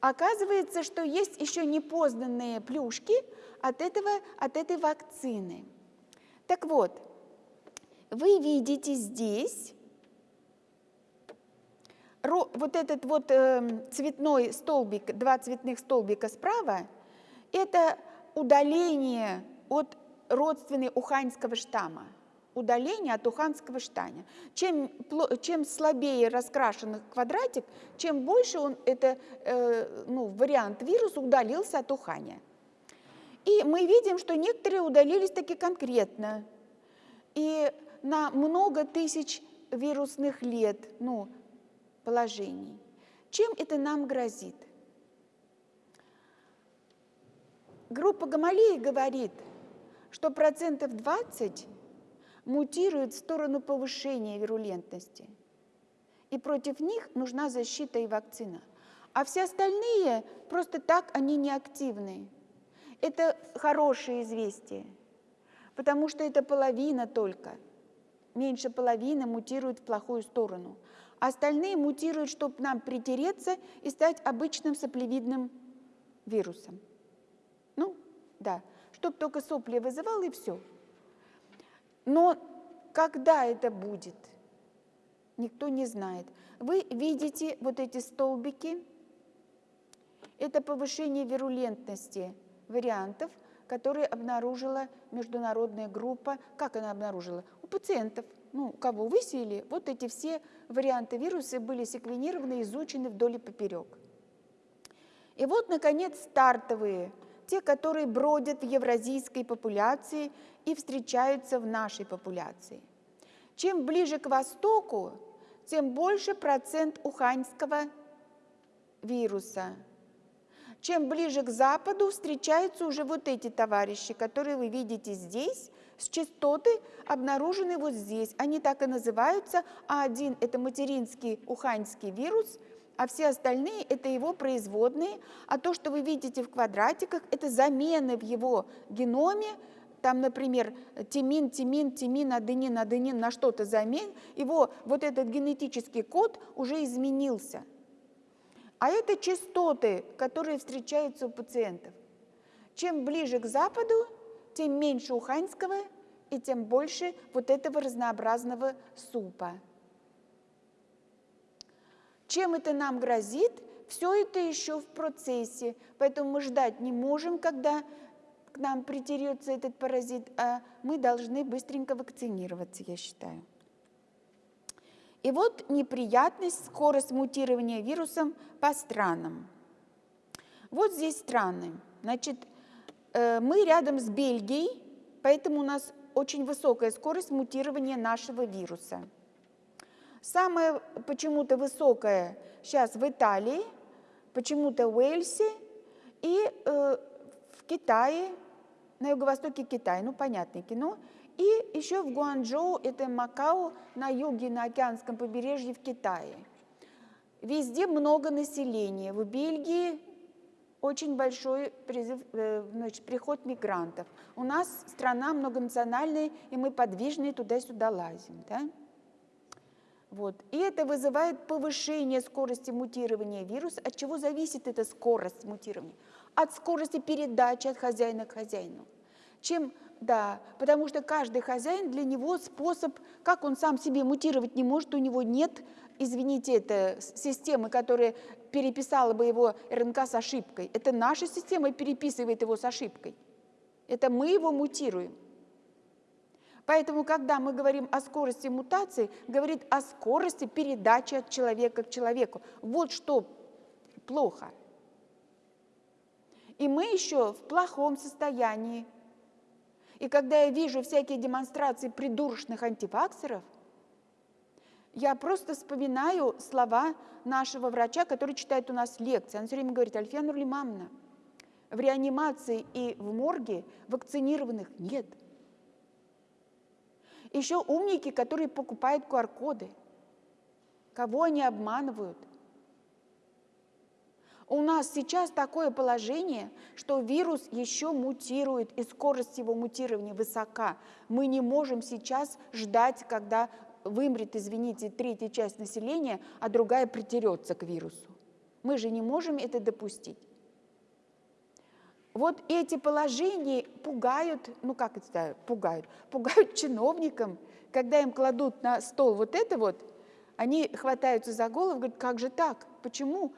Оказывается, что есть еще непознанные плюшки от, этого, от этой вакцины. Так вот, вы видите здесь вот этот вот э, цветной столбик, два цветных столбика справа, это удаление от родственной уханьского штамма удаления от уханского штаня. Чем, чем слабее раскрашен квадратик, чем больше он, это, э, ну, вариант вируса удалился от ухания. И мы видим, что некоторые удалились таки конкретно. И на много тысяч вирусных лет ну, положений. Чем это нам грозит? Группа Гамалеи говорит, что процентов 20 мутируют в сторону повышения вирулентности. И против них нужна защита и вакцина. А все остальные просто так, они неактивны. Это хорошее известие, потому что это половина только. Меньше половины мутируют в плохую сторону. А остальные мутируют, чтобы нам притереться и стать обычным соплевидным вирусом. Ну, да, чтобы только сопли вызывал и все. Но когда это будет, никто не знает. Вы видите вот эти столбики, это повышение вирулентности вариантов, которые обнаружила международная группа. Как она обнаружила? У пациентов, ну, кого высеяли, вот эти все варианты вируса были секвенированы, изучены вдоль и поперек. И вот, наконец, стартовые те, которые бродят в евразийской популяции и встречаются в нашей популяции. Чем ближе к востоку, тем больше процент уханьского вируса. Чем ближе к западу встречаются уже вот эти товарищи, которые вы видите здесь, с частоты обнаружены вот здесь. Они так и называются. А1 – это материнский уханьский вирус – а все остальные – это его производные, а то, что вы видите в квадратиках, это замены в его геноме, там, например, тимин, тимин, тимин, аденин, аденин на что-то замен, его вот этот генетический код уже изменился. А это частоты, которые встречаются у пациентов. Чем ближе к Западу, тем меньше уханьского и тем больше вот этого разнообразного супа. Чем это нам грозит? Все это еще в процессе, поэтому мы ждать не можем, когда нам притерется этот паразит, а мы должны быстренько вакцинироваться, я считаю. И вот неприятность, скорость мутирования вирусом по странам. Вот здесь страны. Значит, э, мы рядом с Бельгией, поэтому у нас очень высокая скорость мутирования нашего вируса. Самая почему-то высокая сейчас в Италии, почему-то в Уэльсе и э, в Китае, на юго-востоке Китая, ну понятное кино, и еще в Гуанчжоу, это Макао, на юге, на океанском побережье в Китае. Везде много населения. В Бельгии очень большой призыв, э, значит, приход мигрантов. У нас страна многонациональная, и мы подвижные туда-сюда лазим. Да? Вот. И это вызывает повышение скорости мутирования вируса. От чего зависит эта скорость мутирования? От скорости передачи от хозяина к хозяину. Чем да, потому что каждый хозяин для него способ, как он сам себе мутировать не может, у него нет, извините, это системы, которая переписала бы его РНК с ошибкой. Это наша система переписывает его с ошибкой. Это мы его мутируем. Поэтому, когда мы говорим о скорости мутации, говорит о скорости передачи от человека к человеку. Вот что плохо. И мы еще в плохом состоянии и когда я вижу всякие демонстрации придурочных антиваксеров, я просто вспоминаю слова нашего врача, который читает у нас лекции. Он все время говорит, Альфия Нурлимамна, в реанимации и в морге вакцинированных нет. Еще умники, которые покупают QR-коды. Кого они обманывают – у нас сейчас такое положение, что вирус еще мутирует, и скорость его мутирования высока. Мы не можем сейчас ждать, когда вымрет, извините, третья часть населения, а другая притерется к вирусу. Мы же не можем это допустить. Вот эти положения пугают, ну как это пугают, пугают чиновникам, когда им кладут на стол вот это вот, они хватаются за голову, говорят, как же так, почему?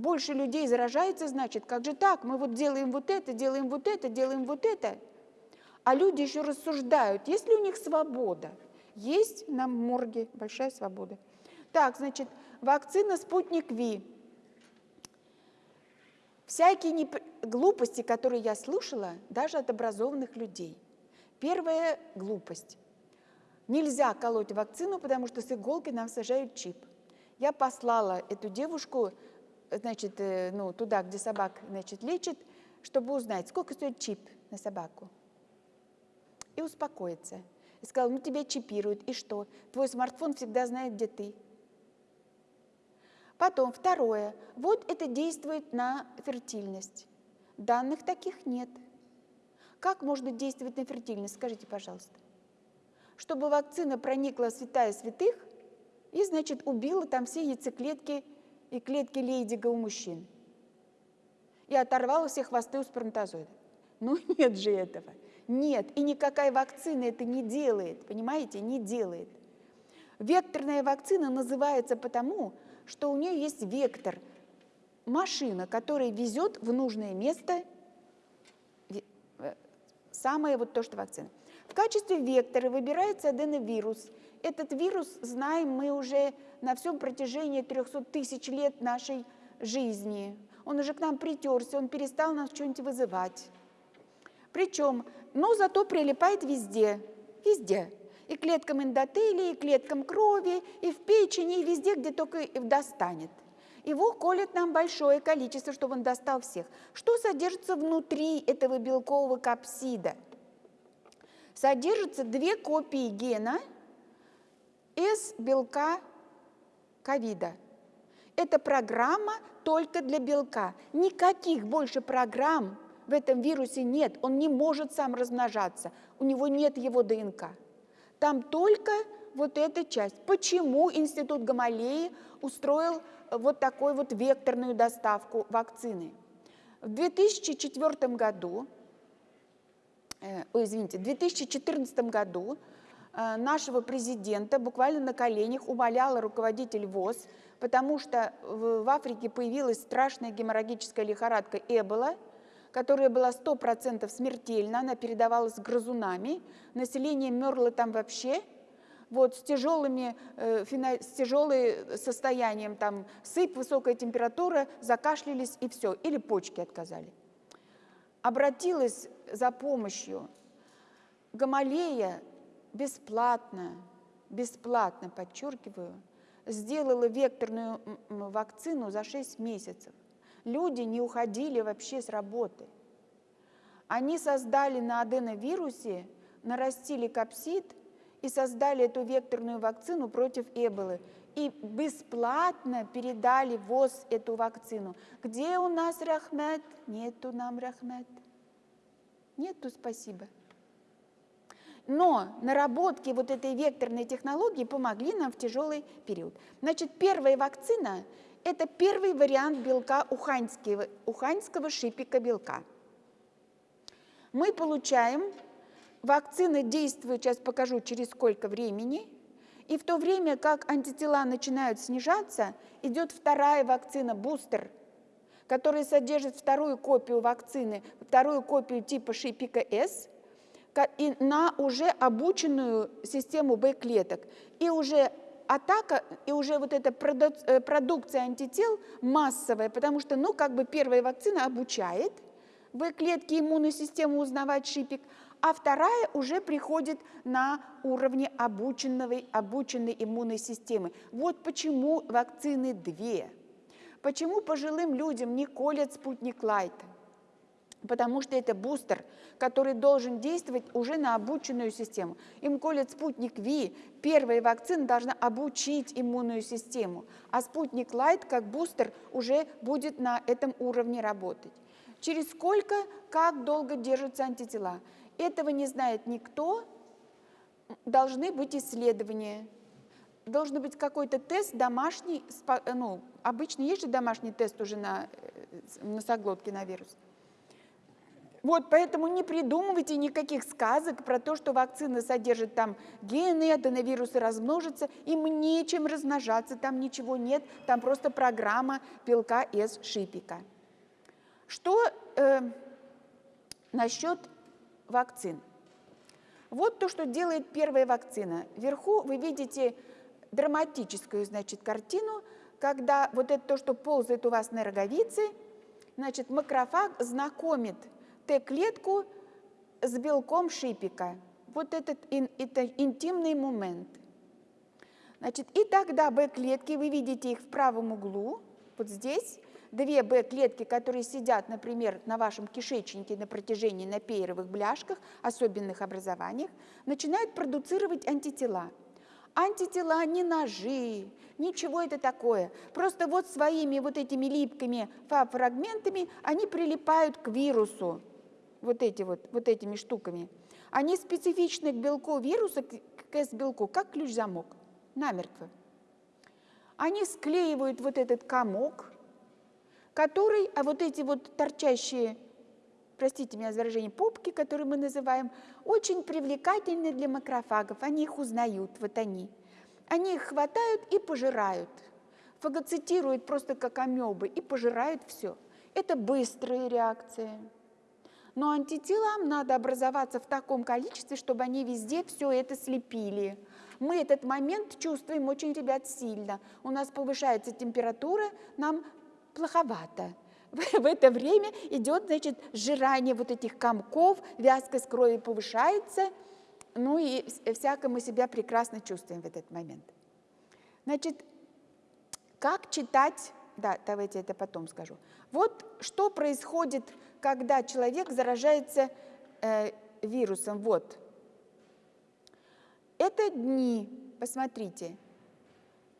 Больше людей заражается, значит, как же так? Мы вот делаем вот это, делаем вот это, делаем вот это. А люди еще рассуждают, есть ли у них свобода? Есть на морге большая свобода. Так, значит, вакцина «Спутник Ви». Всякие неп... глупости, которые я слушала, даже от образованных людей. Первая глупость. Нельзя колоть вакцину, потому что с иголки нам сажают чип. Я послала эту девушку значит, э, ну, туда, где собак значит, лечат, чтобы узнать, сколько стоит чип на собаку. И успокоиться. И сказал, ну тебя чипируют, и что? Твой смартфон всегда знает, где ты. Потом, второе. Вот это действует на фертильность. Данных таких нет. Как можно действовать на фертильность, скажите, пожалуйста. Чтобы вакцина проникла в святая святых и, значит, убила там все яйцеклетки и клетки Лейдига у мужчин. И оторвала все хвосты у сперматозоида. Ну нет же этого. Нет, и никакая вакцина это не делает, понимаете, не делает. Векторная вакцина называется потому, что у нее есть вектор, машина, которая везет в нужное место э, самое вот то, что вакцина. В качестве вектора выбирается аденовирус. Этот вирус, знаем мы уже на всем протяжении 300 тысяч лет нашей жизни. Он уже к нам притерся, он перестал нас что-нибудь вызывать. Причем, но зато прилипает везде, везде. И клеткам эндотелия, и клеткам крови, и в печени, и везде, где только достанет. Его колет нам большое количество, чтобы он достал всех. Что содержится внутри этого белкового капсида? Содержится две копии гена из белка ковида. Это программа только для белка. Никаких больше программ в этом вирусе нет. Он не может сам размножаться. У него нет его ДНК. Там только вот эта часть. Почему Институт Гамалеи устроил вот такую вот векторную доставку вакцины? В 2004 году, э, извините, в 2014 году Э, нашего президента буквально на коленях умоляла руководитель ВОЗ, потому что в Африке появилась страшная геморрагическая лихорадка Эбола, которая была 100% смертельна, она передавалась грызунами, население мерло там вообще, вот с, тяжелыми, э, с тяжелым состоянием, там сыпь, высокая температура, закашлялись и все, или почки отказали. Обратилась за помощью Гамалея бесплатно, бесплатно, подчеркиваю, сделала векторную вакцину за 6 месяцев. Люди не уходили вообще с работы. Они создали на аденовирусе, нарастили капсид и создали эту векторную вакцину против Эболы. И бесплатно передали ВОЗ эту вакцину. Где у нас Рахмет? Нету нам Рахмет. Нету спасибо. Но наработки вот этой векторной технологии помогли нам в тяжелый период. Значит, первая вакцина – это первый вариант белка уханьского, уханьского шипика белка. Мы получаем, вакцина действует, сейчас покажу через сколько времени, и в то время как антитела начинают снижаться, идет вторая вакцина, бустер, которая содержит вторую копию вакцины, вторую копию типа шипика S – и на уже обученную систему Б-клеток. И уже атака, и уже вот эта э, продукция антител массовая, потому что, ну, как бы первая вакцина обучает Б-клетки иммунную систему узнавать шипик, а вторая уже приходит на уровне обученной, обученной иммунной системы. Вот почему вакцины две. Почему пожилым людям не колят спутник Лайта? Потому что это бустер, который должен действовать уже на обученную систему. Им колят спутник Ви, первая вакцина должна обучить иммунную систему, а спутник Лайт как бустер уже будет на этом уровне работать. Через сколько, как долго держатся антитела? Этого не знает никто, должны быть исследования. Должен быть какой-то тест домашний, ну, обычно есть же домашний тест уже на э, носоглотке на вирус. Вот, поэтому не придумывайте никаких сказок про то, что вакцина содержит там гены, аденовирусы размножатся, им нечем размножаться, там ничего нет, там просто программа белка из шипика. Что э, насчет вакцин? Вот то, что делает первая вакцина. Вверху вы видите драматическую, значит, картину, когда вот это то, что ползает у вас на роговице, значит, макрофаг знакомит Т-клетку с белком шипика. Вот этот это интимный момент. Значит, и тогда Б-клетки, вы видите их в правом углу, вот здесь, две Б-клетки, которые сидят, например, на вашем кишечнике на протяжении на пейровых бляшках, особенных образованиях, начинают продуцировать антитела. Антитела не ножи, ничего это такое. Просто вот своими вот этими липкими фрагментами они прилипают к вирусу вот, эти вот, вот этими штуками, они специфичны к белку вируса, к S-белку, как ключ-замок, намертво. Они склеивают вот этот комок, который, а вот эти вот торчащие, простите меня за выражение, попки, которые мы называем, очень привлекательны для макрофагов, они их узнают, вот они. Они их хватают и пожирают, фагоцитируют просто как амебы и пожирают все. Это быстрая реакция. Но антителам надо образоваться в таком количестве, чтобы они везде все это слепили. Мы этот момент чувствуем очень, ребят, сильно. У нас повышается температура, нам плоховато. В это время идет, значит, сжирание вот этих комков, вязкость крови повышается, ну и всяко мы себя прекрасно чувствуем в этот момент. Значит, как читать, да, давайте это потом скажу. Вот что происходит когда человек заражается э, вирусом. Вот. Это дни, посмотрите.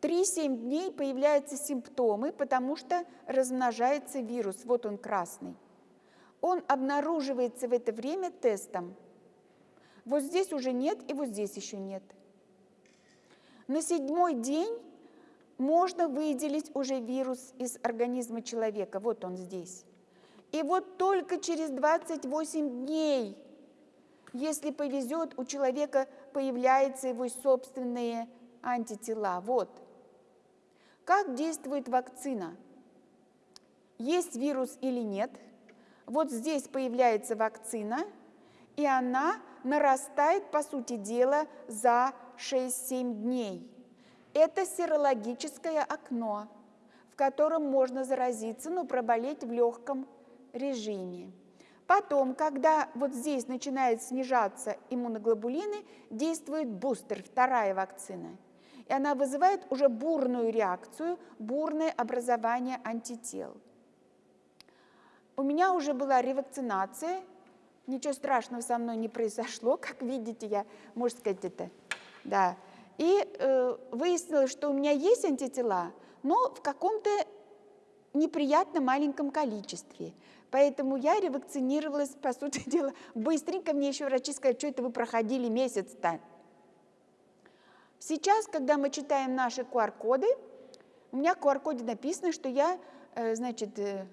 3-7 дней появляются симптомы, потому что размножается вирус. Вот он красный. Он обнаруживается в это время тестом. Вот здесь уже нет, и вот здесь еще нет. На седьмой день можно выделить уже вирус из организма человека. Вот он здесь. И вот только через 28 дней, если повезет, у человека появляются его собственные антитела. Вот. Как действует вакцина? Есть вирус или нет? Вот здесь появляется вакцина, и она нарастает, по сути дела, за 6-7 дней. Это серологическое окно, в котором можно заразиться, но проболеть в легком режиме. Потом, когда вот здесь начинают снижаться иммуноглобулины, действует бустер, вторая вакцина. И она вызывает уже бурную реакцию, бурное образование антител. У меня уже была ревакцинация, ничего страшного со мной не произошло, как видите, я, можно сказать, это, да. И э, выяснилось, что у меня есть антитела, но в каком-то неприятно маленьком количестве. Поэтому я ревакцинировалась, по сути дела, быстренько. Мне еще врачи сказали, что это вы проходили месяц-то. Сейчас, когда мы читаем наши QR-коды, у меня в QR-коде написано, что я, э, значит, э,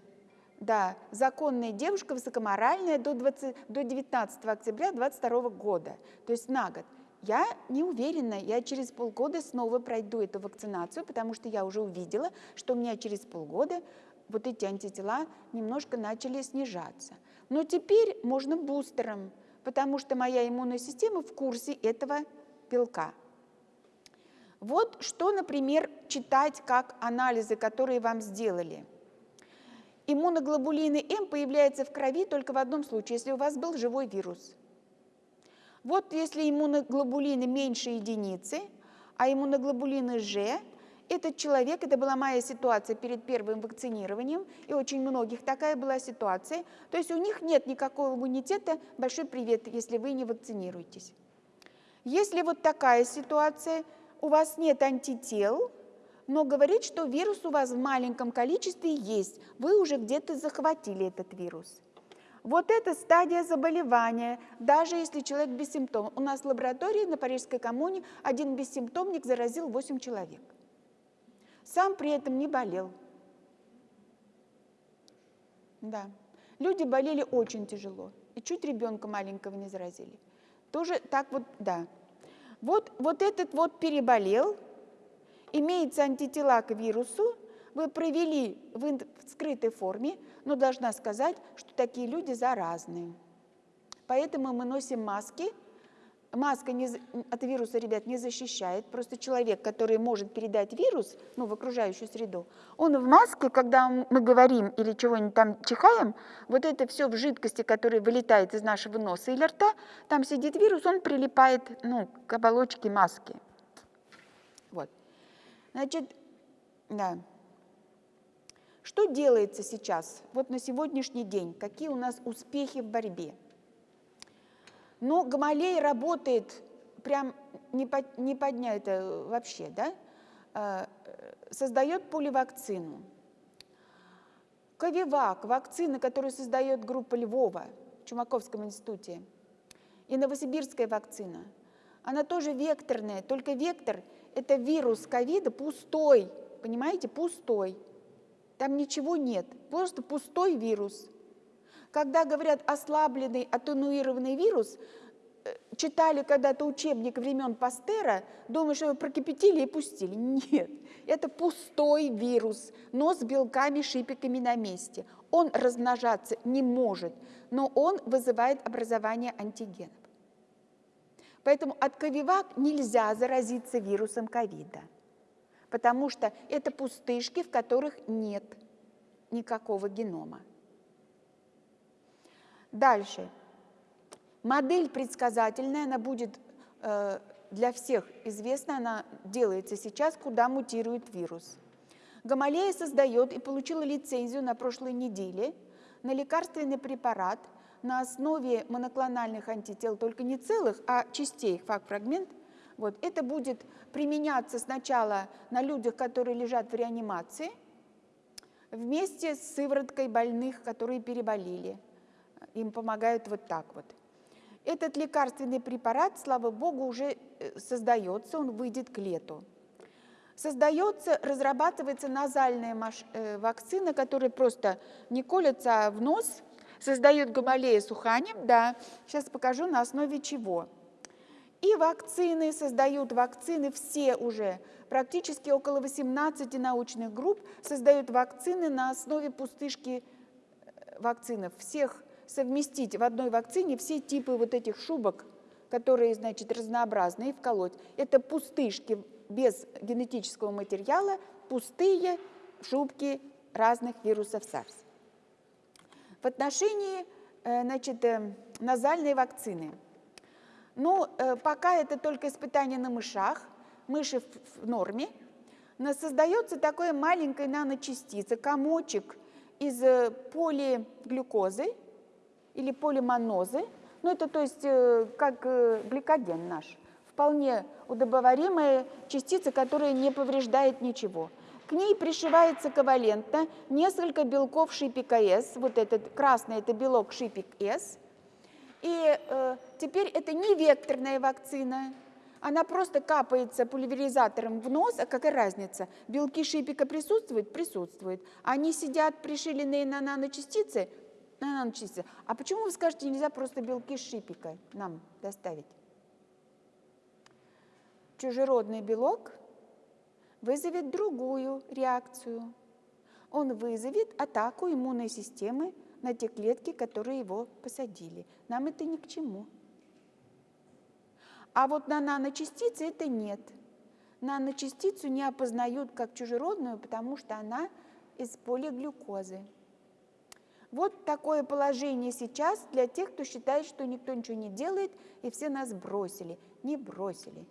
да, законная девушка, высокоморальная до, 20, до 19 октября 2022 года, то есть на год. Я не уверена, я через полгода снова пройду эту вакцинацию, потому что я уже увидела, что у меня через полгода вот эти антитела немножко начали снижаться. Но теперь можно бустером, потому что моя иммунная система в курсе этого белка. Вот что, например, читать как анализы, которые вам сделали. Иммуноглобулины М появляются в крови только в одном случае, если у вас был живой вирус – вот если иммуноглобулины меньше единицы, а иммуноглобулины G, этот человек, это была моя ситуация перед первым вакцинированием, и очень многих такая была ситуация, то есть у них нет никакого иммунитета, большой привет, если вы не вакцинируетесь. Если вот такая ситуация, у вас нет антител, но говорит, что вирус у вас в маленьком количестве есть, вы уже где-то захватили этот вирус. Вот эта стадия заболевания, даже если человек без симптомов. У нас в лаборатории на Парижской коммуне один бессимптомник заразил 8 человек. Сам при этом не болел. Да. Люди болели очень тяжело. И чуть ребенка маленького не заразили. Тоже так вот, да. Вот, вот этот вот переболел, имеется антитела к вирусу, вы провели в скрытой форме, но должна сказать, что такие люди заразные. Поэтому мы носим маски. Маска не, от вируса, ребят, не защищает. Просто человек, который может передать вирус ну, в окружающую среду, он в маске, когда мы говорим или чего-нибудь там чихаем, вот это все в жидкости, которая вылетает из нашего носа или рта, там сидит вирус, он прилипает ну, к оболочке маски. Вот. Значит, да. Что делается сейчас, вот на сегодняшний день, какие у нас успехи в борьбе? Но Гамалей работает прям не, под, не поднять это вообще, да? А, создает поливакцину. Ковивак, вакцина, которую создает группа Львова в Чумаковском институте, и новосибирская вакцина, она тоже векторная, только вектор – это вирус ковида пустой, понимаете, пустой. Там ничего нет, просто пустой вирус. Когда говорят ослабленный, атенуированный вирус, э, читали когда-то учебник времен Пастера, думаю, что его прокипятили и пустили. Нет, это пустой вирус, но с белками, шипиками на месте. Он размножаться не может, но он вызывает образование антигенов. Поэтому от ковивак нельзя заразиться вирусом ковида потому что это пустышки, в которых нет никакого генома. Дальше. Модель предсказательная, она будет э, для всех известна, она делается сейчас, куда мутирует вирус. Гамалея создает и получила лицензию на прошлой неделе на лекарственный препарат на основе моноклональных антител, только не целых, а частей, факт-фрагмент, вот. Это будет применяться сначала на людях, которые лежат в реанимации, вместе с сывороткой больных, которые переболели. Им помогают вот так вот. Этот лекарственный препарат, слава богу, уже э, создается, он выйдет к лету. Создается, разрабатывается назальная э, вакцина, которая просто не колется в нос, создает гамалея суханем, да, сейчас покажу на основе чего. И вакцины, создают вакцины все уже, практически около 18 научных групп создают вакцины на основе пустышки вакцинах, всех совместить в одной вакцине все типы вот этих шубок, которые, значит, разнообразные, вколоть. Это пустышки без генетического материала, пустые шубки разных вирусов SARS. В отношении э, значит, э, назальной вакцины. Ну, э, пока это только испытание на мышах, мыши в норме, но создается такое маленькая наночастица, комочек из полиглюкозы или полимонозы, ну это то есть как гликоген наш, вполне удобоваримая частица, которая не повреждает ничего. К ней пришивается ковалентно несколько белков шипика С. Вот этот красный – это белок шипик С. И э, теперь это не векторная вакцина, она просто капается пульверизатором в нос, а какая разница? Белки шипика присутствуют? Присутствуют. Они сидят пришиленные на наночастицы? На наночастицы. А почему вы скажете, нельзя просто белки шипика нам доставить? Чужеродный белок вызовет другую реакцию. Он вызовет атаку иммунной системы на те клетки, которые его посадили. Нам это ни к чему. А вот на наночастицы это нет. Наночастицу не опознают как чужеродную, потому что она из полиглюкозы. Вот такое положение сейчас для тех, кто считает, что никто ничего не делает, и все нас бросили. Не бросили.